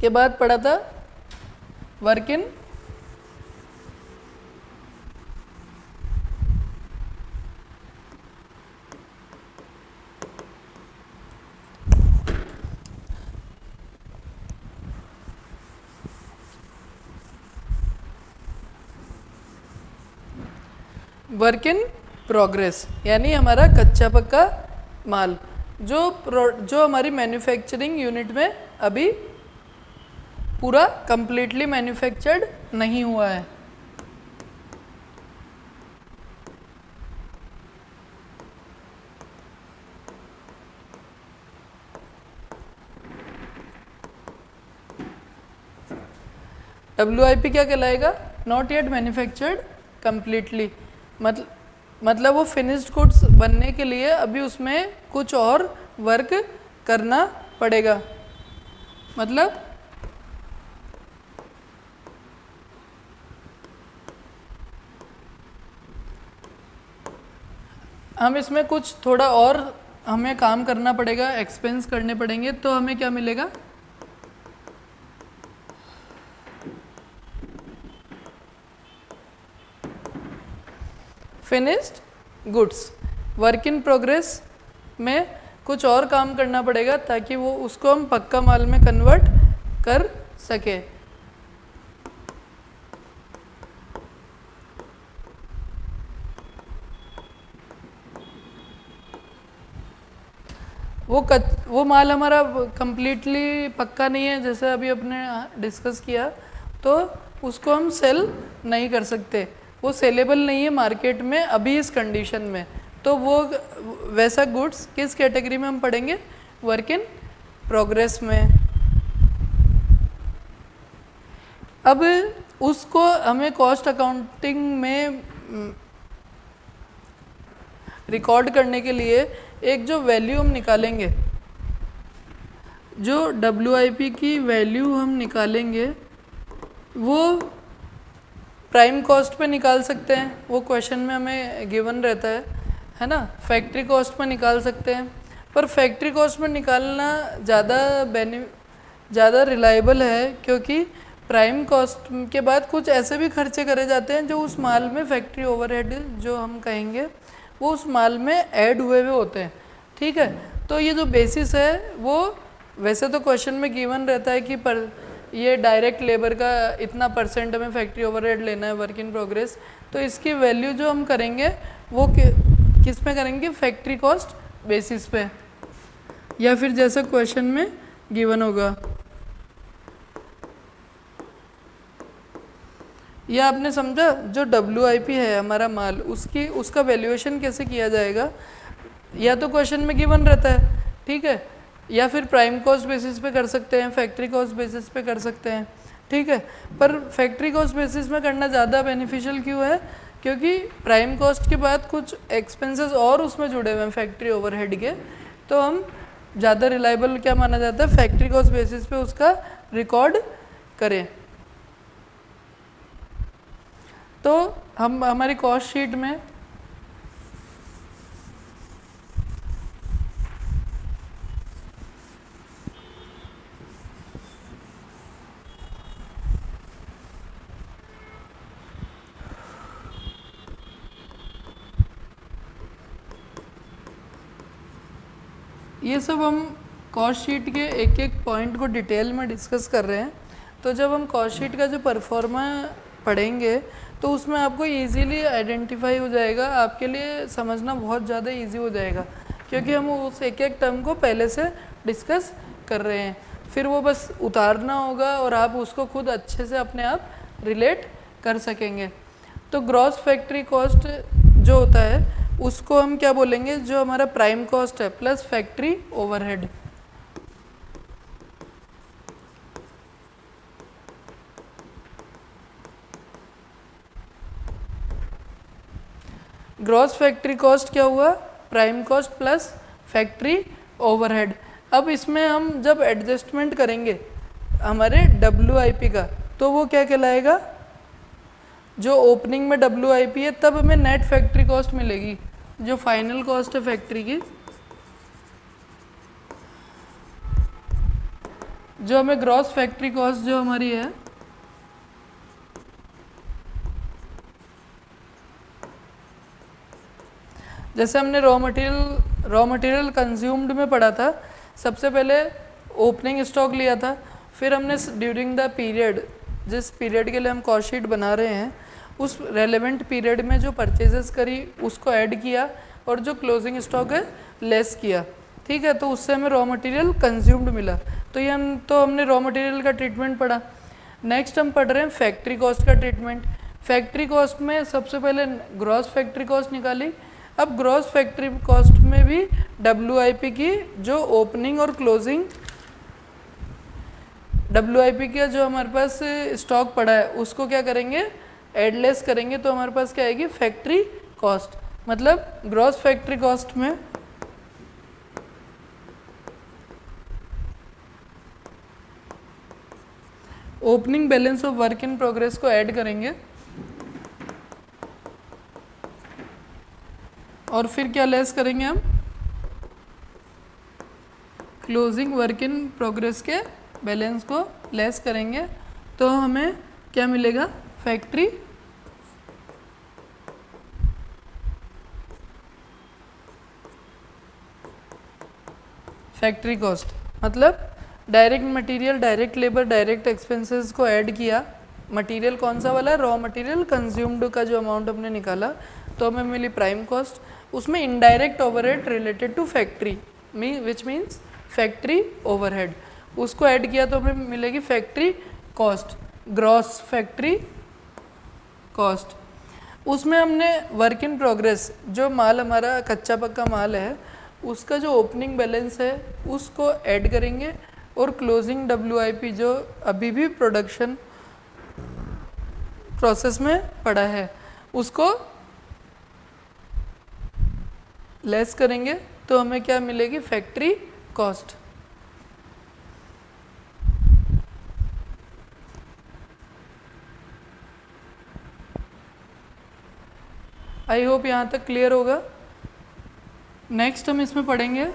के बाद पढ़ा था work in work in progress यानी हमारा कच्चा पक्का माल। जो जो हमारी मैन्युफैक्चरिंग यूनिट में अभी पूरा कंप्लीटली मैन्युफैक्चर्ड नहीं हुआ है। पी क्या कहलाएगा? नॉट येट मैन्युफैक्चर्ड कम्प्लीटली मतलब मतलब वो फिनिश्ड गुड्स बनने के लिए अभी उसमें कुछ और वर्क करना पड़ेगा। मतलब हम इसमें कुछ थोड़ा और हमें काम करना पड़ेगा एक्सपेंस करने पड़ेंगे तो हमें क्या मिलेगा? Finished goods work in progress में कुछ और काम करना पड़ेगा ताकि वो उसको हम पक्का माल में कन्वर्ट कर सके। वो कच वो माल हमारा कंप्लीटली पक्का नहीं है, जैसे अभी अपने डिस्कस किया तो उसको हम सेल नहीं कर सकते। वो सेलेबल नहीं है मार्केट में, अभी इस कंडीशन में। तो वो, वैसा गुड्स किस कैटेगरी में हम पढ़ेंगे? वर्क इन प्रोग्रेस में। अब उसको हमें कॉस्ट अकाउंटिंग में रिकॉर्ड करने के लिए एक जो वैल्यू हम निकालेंगे, जो WIP की वैल्यू हम निकालेंगे, वो प्राइम कॉस्ट पे निकाल सकते हैं। वो क्वेश्चन में हमें गिवन रहता है है ना? फैक्ट्री कॉस्ट पे निकाल सकते हैं। पर फैक्ट्री कॉस्ट में निकालना ज़्यादा बेनि ज़्यादा रिलायबल है क्योंकि प्राइम कॉस्ट के बाद कुछ ऐसे भी खर्चे करे जाते हैं जो उस माल में फैक्ट्री ओवरहेड जो हम कहेंगे, वो उस माल में ऐड हुए हुए होते हैं। ठीक है? तो ये जो बेसिस है, वो वैसे तो क्वेश्चन में गिवन रहता है कि पर ये डायरेक्ट लेबर का इतना परसेंट हमें फैक्ट्री ओवरहेड लेना है वर्क इन प्रोग्रेस तो इसकी वैल्यू जो हम करेंगे वो कि, किसमें करेंगे? फैक्ट्री कॉस्ट बेसिस पे. या फिर जैसा क्वेश्चन में गिवन होगा. या आपने समझा जो डब्ल्यू है हमारा माल उसकी उसका वैल्यूएशन कैसे किया जाएगा? या तो क्वेश्चन में गिवन रहता है ठीक है? या फिर प्राइम कॉस्ट बेसिस पे कर सकते हैं फैक्ट्री कॉस्ट बेसिस पे कर सकते हैं। ठीक है, पर फैक्ट्री कॉस्ट बेसिस में करना ज़्यादा बेनिफिशियल क्यों है? क्योंकि प्राइम कॉस्ट के बाद कुछ एक्सपेंसेस और उसमें जुड़े हुए हैं फैक्ट्री ओवरहेड के। तो हम ज़्यादा रिलायबल क्या माना जाता है? फैक्ट्री कॉस्ट बेसिस पे उसका रिकॉर्ड करें। तो हम, हमारी कॉस्ट शीट में ये सब हम कॉस्ट शीट के एक एक पॉइंट को डिटेल में डिस्कस कर रहे हैं। तो जब हम कॉस्ट शीट का जो परफॉर्मा पढ़ेंगे तो उसमें आपको इजीली आइडेंटिफाई हो जाएगा। आपके लिए समझना बहुत ज़्यादा इजी हो जाएगा, क्योंकि हम उस एक एक टर्म को पहले से डिस्कस कर रहे हैं। फिर वो बस उतारना होगा और आप उसको खुद अच्छे से अपने आप रिलेट कर सकेंगे। तो ग्रॉस फैक्ट्री कॉस्ट जो होता है उसको हम क्या बोलेंगे? जो हमारा प्राइम कॉस्ट है plus factory overhead gross factory cost क्या हुआ? Prime cost plus factory overhead अब इसमें हम जब एडजस्टमेंट करेंगे हमारे डब्ल्यू का तो वो क्या कहलाएगा? जो ओपनिंग में डब्ल्यू है, तब हमें नेट फैक्ट्री कॉस्ट मिलेगी। जो फाइनल कॉस्ट है फैक्ट्री की, जो हमें ग्रॉस फैक्ट्री कॉस्ट जो हमारी है, जैसे हमने raw material raw material consumed में पढ़ा था, सबसे पहले ओपनिंग स्टॉक लिया था, फिर हमने ड्यूरिंग द पीरियड जिस पीरियड के लिए हम कॉस्ट शीट बना रहे हैं उस रेलेवेंट पीरियड में जो परचेजेस करी, उसको ऐड किया और जो क्लोजिंग स्टॉक है लेस किया। ठीक है तो उससे हमें रॉ मटेरियल कंज्यूम्ड मिला। तो ये हम तो हमने रॉ मटेरियल का ट्रीटमेंट पढ़ा। नेक्स्ट हम पढ़ रहे हैं फैक्ट्री कॉस्ट का ट्रीटमेंट फैक्ट्री कॉस्ट में सबसे पहले ग्रॉस फैक्ट्री कॉस्ट निकाली। अब ग्रॉस फैक्ट्री कॉस्ट में भी WIP की जो ओपनिंग और क्लोजिंग WIP का जो हमारे पास स्टॉक पड़ा है, उसको क्या करेंगे? एडलेस करेंगे तो हमारे पास क्या आएगी? फैक्ट्री कॉस्ट मतलब ग्रॉस फैक्ट्री कॉस्ट में opening balance of work in progress को ऐड करेंगे और फिर क्या लेस करेंगे हम? क्लोजिंग वर्क इन प्रोग्रेस के बैलेंस को लेस करेंगे तो हमें क्या मिलेगा? फैक्ट्री फैक्ट्री कॉस्ट मतलब direct material direct labour direct expenses को ऐड किया। मटेरियल कौन सा वाला? रॉ मटेरियल कंज्यूम्ड का जो अमाउंट हमने निकाला तो हमें मिली प्राइम कॉस्ट उसमें indirect overhead related to factory me which means factory overhead उसको ऐड किया तो हमें मिलेगी factory cost gross factory cost उसमें हमने वर्क इन प्रोग्रेस जो माल हमारा कच्चा पक्का माल है, उसका जो ओपनिंग बैलेंस है, उसको ऐड करेंगे और क्लोजिंग डब्ल्यू जो अभी भी प्रोडक्शन प्रोसेस में पड़ा है, उसको लेस करेंगे तो हमें क्या मिलेगी? फैक्ट्री कॉस्ट आई होप यहाँ तक क्लियर होगा। नेक्स्ट हम इसमें पढ़ेंगे।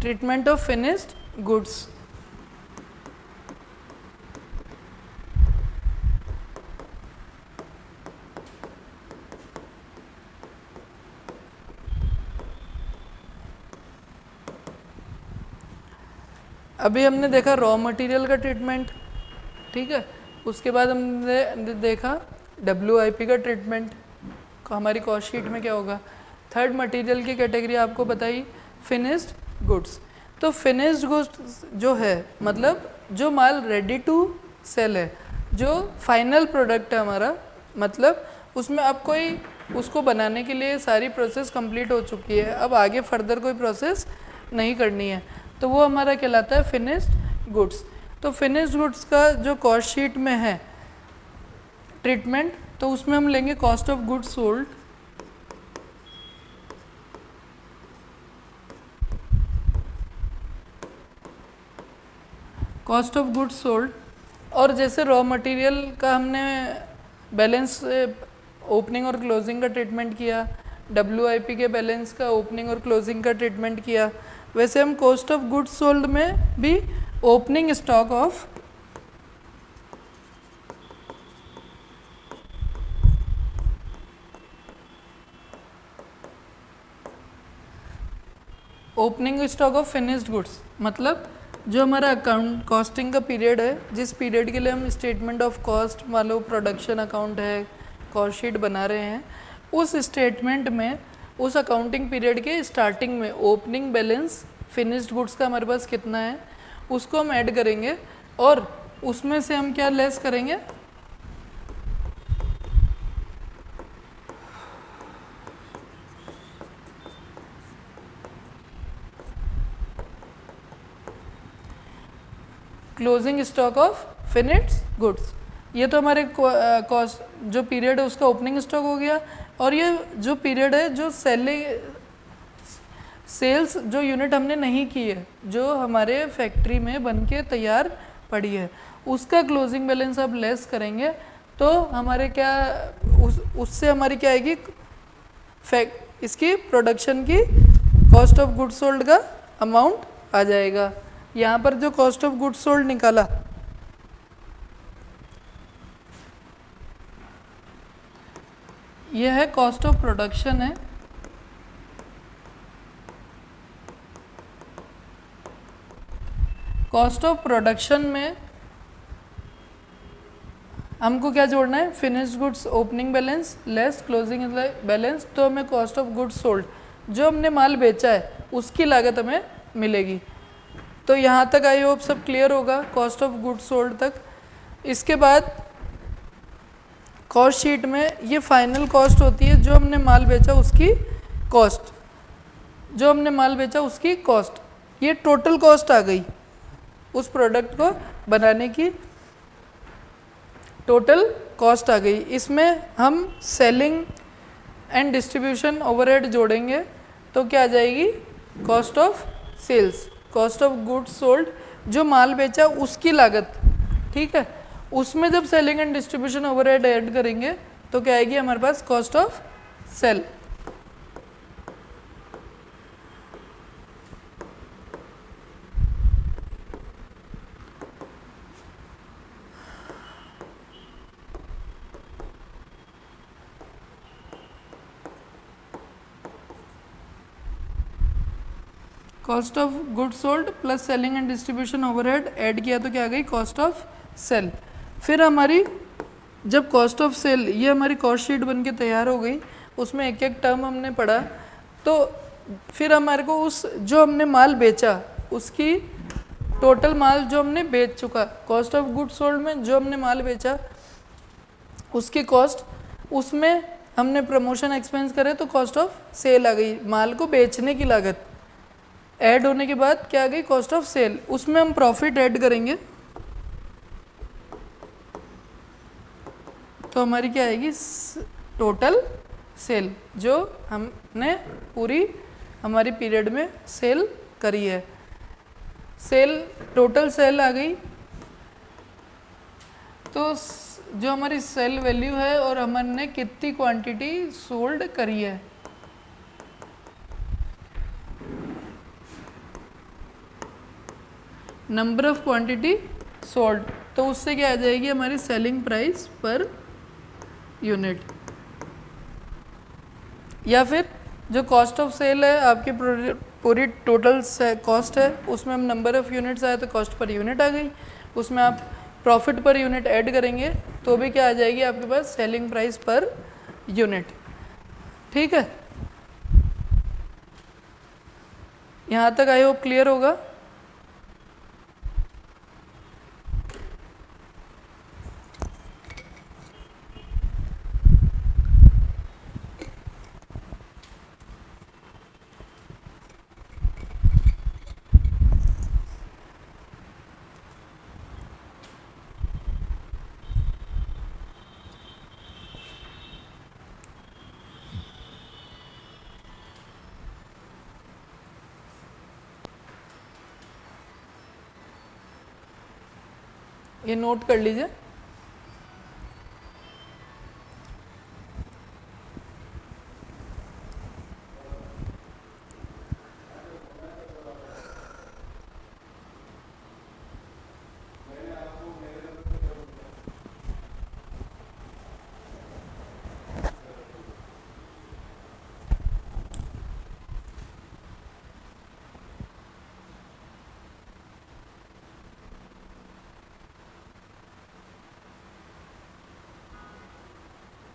ट्रीटमेंट ऑफ़ फिनिश्ड गुड्स अभी हमने देखा रॉ मटेरियल का ट्रीटमेंट ठीक है? उसके बाद हमने देखा WIP का ट्रीटमेंट हमारी कॉस्ट शीट में क्या होगा? थर्ड मटेरियल की कैटेगरी आपको बताई फिनिश्ड गुड्स तो फिनिश्ड गुड्स जो है मतलब जो माल रेडी टू सेल है, जो फाइनल प्रोडक्ट है हमारा मतलब उसमें अब कोई, उसको बनाने के लिए सारी प्रोसेस कंप्लीट हो चुकी है। अब आगे फर्दर कोई प्रोसेस नहीं करनी है। तो वो हमारा कहलाता है फिनिश्ड गुड्स तो फिनिश्ड गुड्स का जो कॉस्ट शीट में है ट्रीटमेंट तो उसमें हम लेंगे cost of goods sold cost of goods sold और जैसे रॉ मटेरियल का हमने बैलेंस ओपनिंग और क्लोजिंग का ट्रीटमेंट किया डब्ल्यूआईपी के बैलेंस का ओपनिंग और क्लोजिंग का ट्रीटमेंट किया वैसे हम कॉस्ट ऑफ़ गुड्स सोल्ड में भी opening stock of opening stock of finished goods मतलब जो हमारा अकाउंट कॉस्टिंग का पीरियड है, जिस पीरियड के लिए हम स्टेटमेंट ऑफ़ कॉस्ट मान लो प्रोडक्शन अकाउंट है कॉस्ट शीट बना रहे हैं, उस स्टेटमेंट में उस अकाउंटिंग पीरियड के स्टार्टिंग में ओपनिंग बैलेंस फिनिश्ड गुड्स का हमारे पास कितना है, उसको हम ऐड करेंगे और उसमें से हम क्या लेस करेंगे? Closing stock of finished goods ये तो हमारे कॉस्ट जो पीरियड है, उसका ओपनिंग स्टॉक हो गया। और ये जो पीरियड है, जो सेलिंग सेल्स जो यूनिट हमने नहीं की है, जो हमारे फैक्ट्री में बन के तैयार पड़ी है, उसका क्लोजिंग बैलेंस अब लेस करेंगे तो हमारे क्या, उस, उससे हमारी क्या आएगी? फैक्ट इसकी प्रोडक्शन की कॉस्ट ऑफ़ गुड सोल्ड का अमाउंट आ जाएगा। यहाँ पर जो कॉस्ट ऑफ़ गुड्स सोल्ड निकाला यह है कॉस्ट ऑफ़ प्रोडक्शन है। कॉस्ट ऑफ़ प्रोडक्शन में हमको क्या जोड़ना है? Finish goods opening balance less closing balance तो हमें कॉस्ट ऑफ़ गुड्स सोल्ड जो हमने माल बेचा है, उसकी लागत हमें मिलेगी। तो यहाँ तक आई होप सब क्लियर होगा कॉस्ट ऑफ़ गुड्स सोल्ड तक। इसके बाद कॉस्ट शीट में ये फाइनल कॉस्ट होती है जो हमने माल बेचा उसकी कॉस्ट जो हमने माल बेचा उसकी कॉस्ट ये टोटल कॉस्ट आ गई उस प्रोडक्ट को बनाने की। टोटल कॉस्ट आ गई। इसमें हम सेलिंग एंड डिस्ट्रीब्यूशन ओवरहेड जोड़ेंगे तो क्या आ जाएगी? Cost of sales cost of goods sold जो माल बेचा उसकी लागत, ठीक है? उसमें जब selling and distribution overhead add करेंगे तो क्या आएगी हमारे पास? Cost of sale cost of good sold plus selling and distribution overhead add किया तो क्या आ गई? कॉस्ट ऑफ़ सेल फिर हमारी, जब कॉस्ट ऑफ़ सेल ये हमारी कॉस्ट शीट बन के तैयार हो गई, उसमें एक एक टर्म हमने पढ़ा तो फिर हमारे को उस, जो हमने माल बेचा, उसकी टोटल माल जो हमने बेच चुका कॉस्ट ऑफ़ गुड सोल्ड में जो हमने माल बेचा, उसकी कॉस्ट उसमें हमने प्रमोशन एक्सपेंस करे तो कॉस्ट ऑफ़ सेल आ गई, माल को बेचने की लागत। ऐड होने के बाद क्या आ गई? कॉस्ट ऑफ़ सेल उसमें हम प्रॉफिट ऐड करेंगे। तो हमारी क्या आएगी? टोटल सेल जो हमने पूरी हमारी पीरियड में सेल करी है। सेल टोटल सेल आ गई। तो जो हमारी सेल वैल्यू है और हमने कितनी क्वांटिटी सोल्ड करी है? नंबर ऑफ़ क्वांटिटी सोल्ड तो उससे क्या आ जाएगी हमारी सेलिंग प्राइस पर यूनिट या फिर जो कॉस्ट ऑफ़ सेल है, आपकी पूरी टोटल कॉस्ट है, उसमें हम नंबर ऑफ़ यूनिट्स आए तो कॉस्ट पर यूनिट आ गई। उसमें आप प्रॉफिट पर यूनिट ऐड करेंगे तो भी क्या आ जाएगी आपके पास सेलिंग प्राइस पर यूनिट ठीक है? यहाँ तक आई होप क्लियर होगा। ये नोट कर लीजिए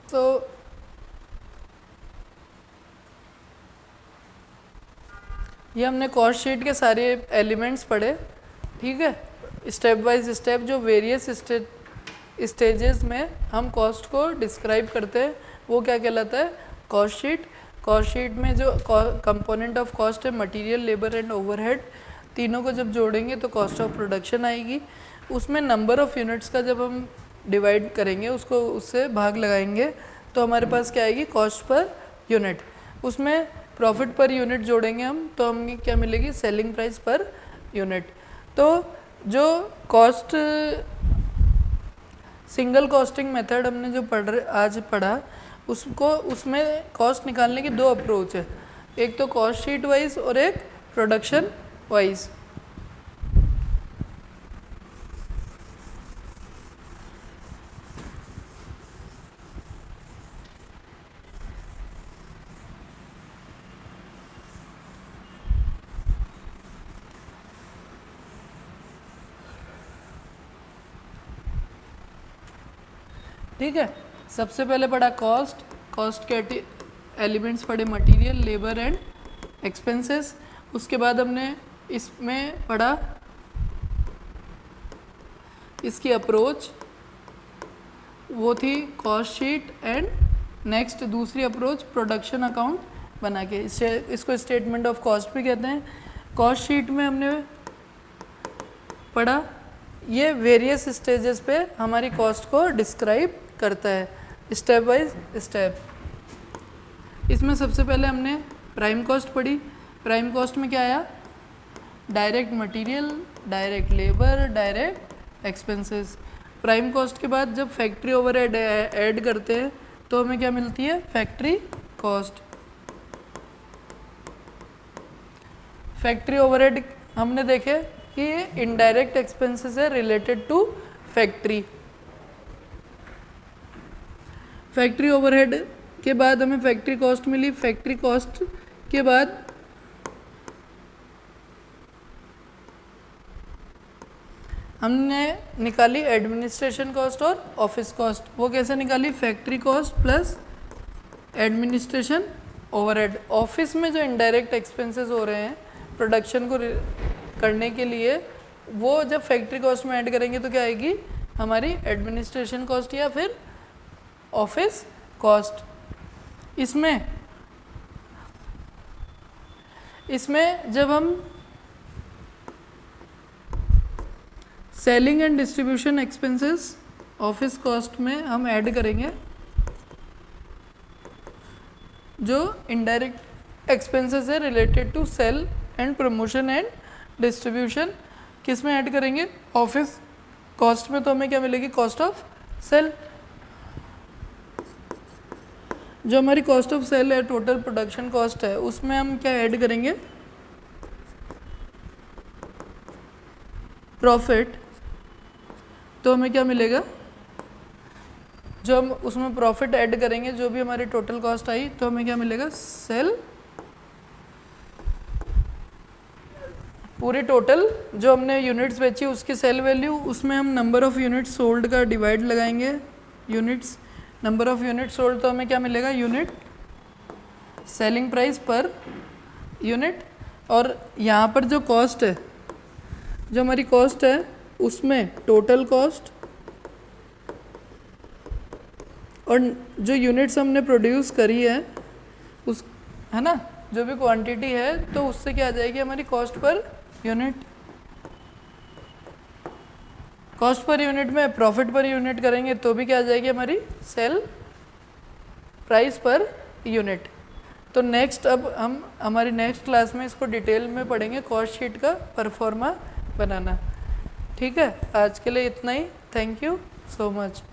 तो ये हमने कॉस्ट शीट के सारे एलिमेंट्स पढ़े, ठीक है? स्टेप वाइज स्टेप जो वेरियस स्टेजेस में हम कॉस्ट को डिस्क्राइब करते हैं, वो क्या कहलाता है? कॉस्ट शीट कॉस्ट शीट में जो कंपोनेंट ऑफ़ कॉस्ट है मटेरियल लेबर एंड ओवरहेड तीनों को जब जोड़ेंगे तो कॉस्ट ऑफ़ प्रोडक्शन आएगी। उसमें नंबर ऑफ़ यूनिट्स का जब हम डिवाइड करेंगे, उसको, उससे भाग लगाएँगे तो हमारे पास क्या आएगी? कॉस्ट पर यूनिट उसमें प्रॉफिट पर यूनिट जोड़ेंगे हम तो हमें क्या मिलेगी? Selling price per unit. तो जो कॉस्ट, सिंगल कॉस्टिंग मेथड हमने जो पढ़ आज पढ़ा, उसको, उसमें कॉस्ट निकालने की दो अप्रोच है। एक तो कॉस्ट शीट वाइज और एक प्रोडक्शन वाइज। ठीक है? सबसे पहले पढ़ा कॉस्ट कॉस्ट के एलिमेंट्स पढ़े मटेरियल लेबर एंड एक्सपेंसेस उसके बाद हमने इसमें पढ़ा इसकी अप्रोच वो थी कॉस्ट शीट एंड नेक्स्ट दूसरी अप्रोच प्रोडक्शन अकाउंट बना के। इसे इसको स्टेटमेंट ऑफ़ कॉस्ट भी कहते हैं। कॉस्ट शीट में हमने पढ़ा, ये वेरियस स्टेजेस पे हमारी कॉस्ट को डिस्क्राइब करता है। स्टेप बाय स्टेप इसमें सबसे पहले हमने प्राइम कॉस्ट पढ़ी। प्राइम कॉस्ट में क्या आया? Direct material direct labour direct expenses prime cost के बाद जब फैक्ट्री ओवर ऐड करते हैं तो हमें क्या मिलती है? फैक्ट्री कॉस्ट फैक्ट्री ओवरहेड हमने देखे कि इनडायरेक्ट एक्सपेंसेस है related to factory factory overhead के बाद हमें फैक्ट्री कॉस्ट मिली। फैक्ट्री कॉस्ट के बाद हमने निकाली एडमिनिस्ट्रेशन कॉस्ट और ऑफ़िस कॉस्ट वो कैसे निकाली? Factory cost plus administration overhead office में जो इनडायरेक्ट एक्सपेंसेस हो रहे हैं प्रोडक्शन को करने के लिए, वो जब फैक्ट्री कॉस्ट में ऐड करेंगे तो क्या आएगी? हमारी एडमिनिस्ट्रेशन कॉस्ट या फिर ऑफ़िस कॉस्ट इसमें इसमें जब हम selling and distribution expenses office cost में हम ऐड करेंगे, जो इनडायरेक्ट एक्सपेंसेस है related to sale and promotion and distribution किसमें ऐड करेंगे? ऑफ़िस कॉस्ट में तो हमें क्या मिलेगी? कॉस्ट ऑफ़ सेल जो हमारी कॉस्ट ऑफ़ सेल है टोटल प्रोडक्शन कॉस्ट है, उसमें हम क्या ऐड करेंगे? प्रॉफिट तो हमें क्या मिलेगा? जो हम उसमें प्रॉफिट ऐड करेंगे, जो भी हमारी टोटल कॉस्ट आई तो हमें क्या मिलेगा? सेल पूरी टोटल जो हमने यूनिट्स बेची, उसकी सेल वैल्यू उसमें हम नंबर ऑफ़ यूनिट्स सोल्ड का डिवाइड लगाएँगे units number of unit sold तो हमें क्या मिलेगा? Unit selling price per unit और यहाँ पर जो कॉस्ट है, जो हमारी कॉस्ट है, उसमें टोटल कॉस्ट और जो यूनिट्स हमने प्रोड्यूस करी है, उस, है ना? जो भी क्वांटिटी है तो उससे क्या आ जाएगी हमारी cost per unit cost per unit में, प्रॉफिट पर यूनिट करेंगे तो भी क्या आ जाएगी हमारी? Sale price per unit. तो नेक्स्ट अब हम, हमारी नेक्स्ट क्लास में इसको डिटेल में पढ़ेंगे कॉस्ट शीट का परफॉर्मा बनाना। ठीक है? आज के लिए इतना ही। Thank you so much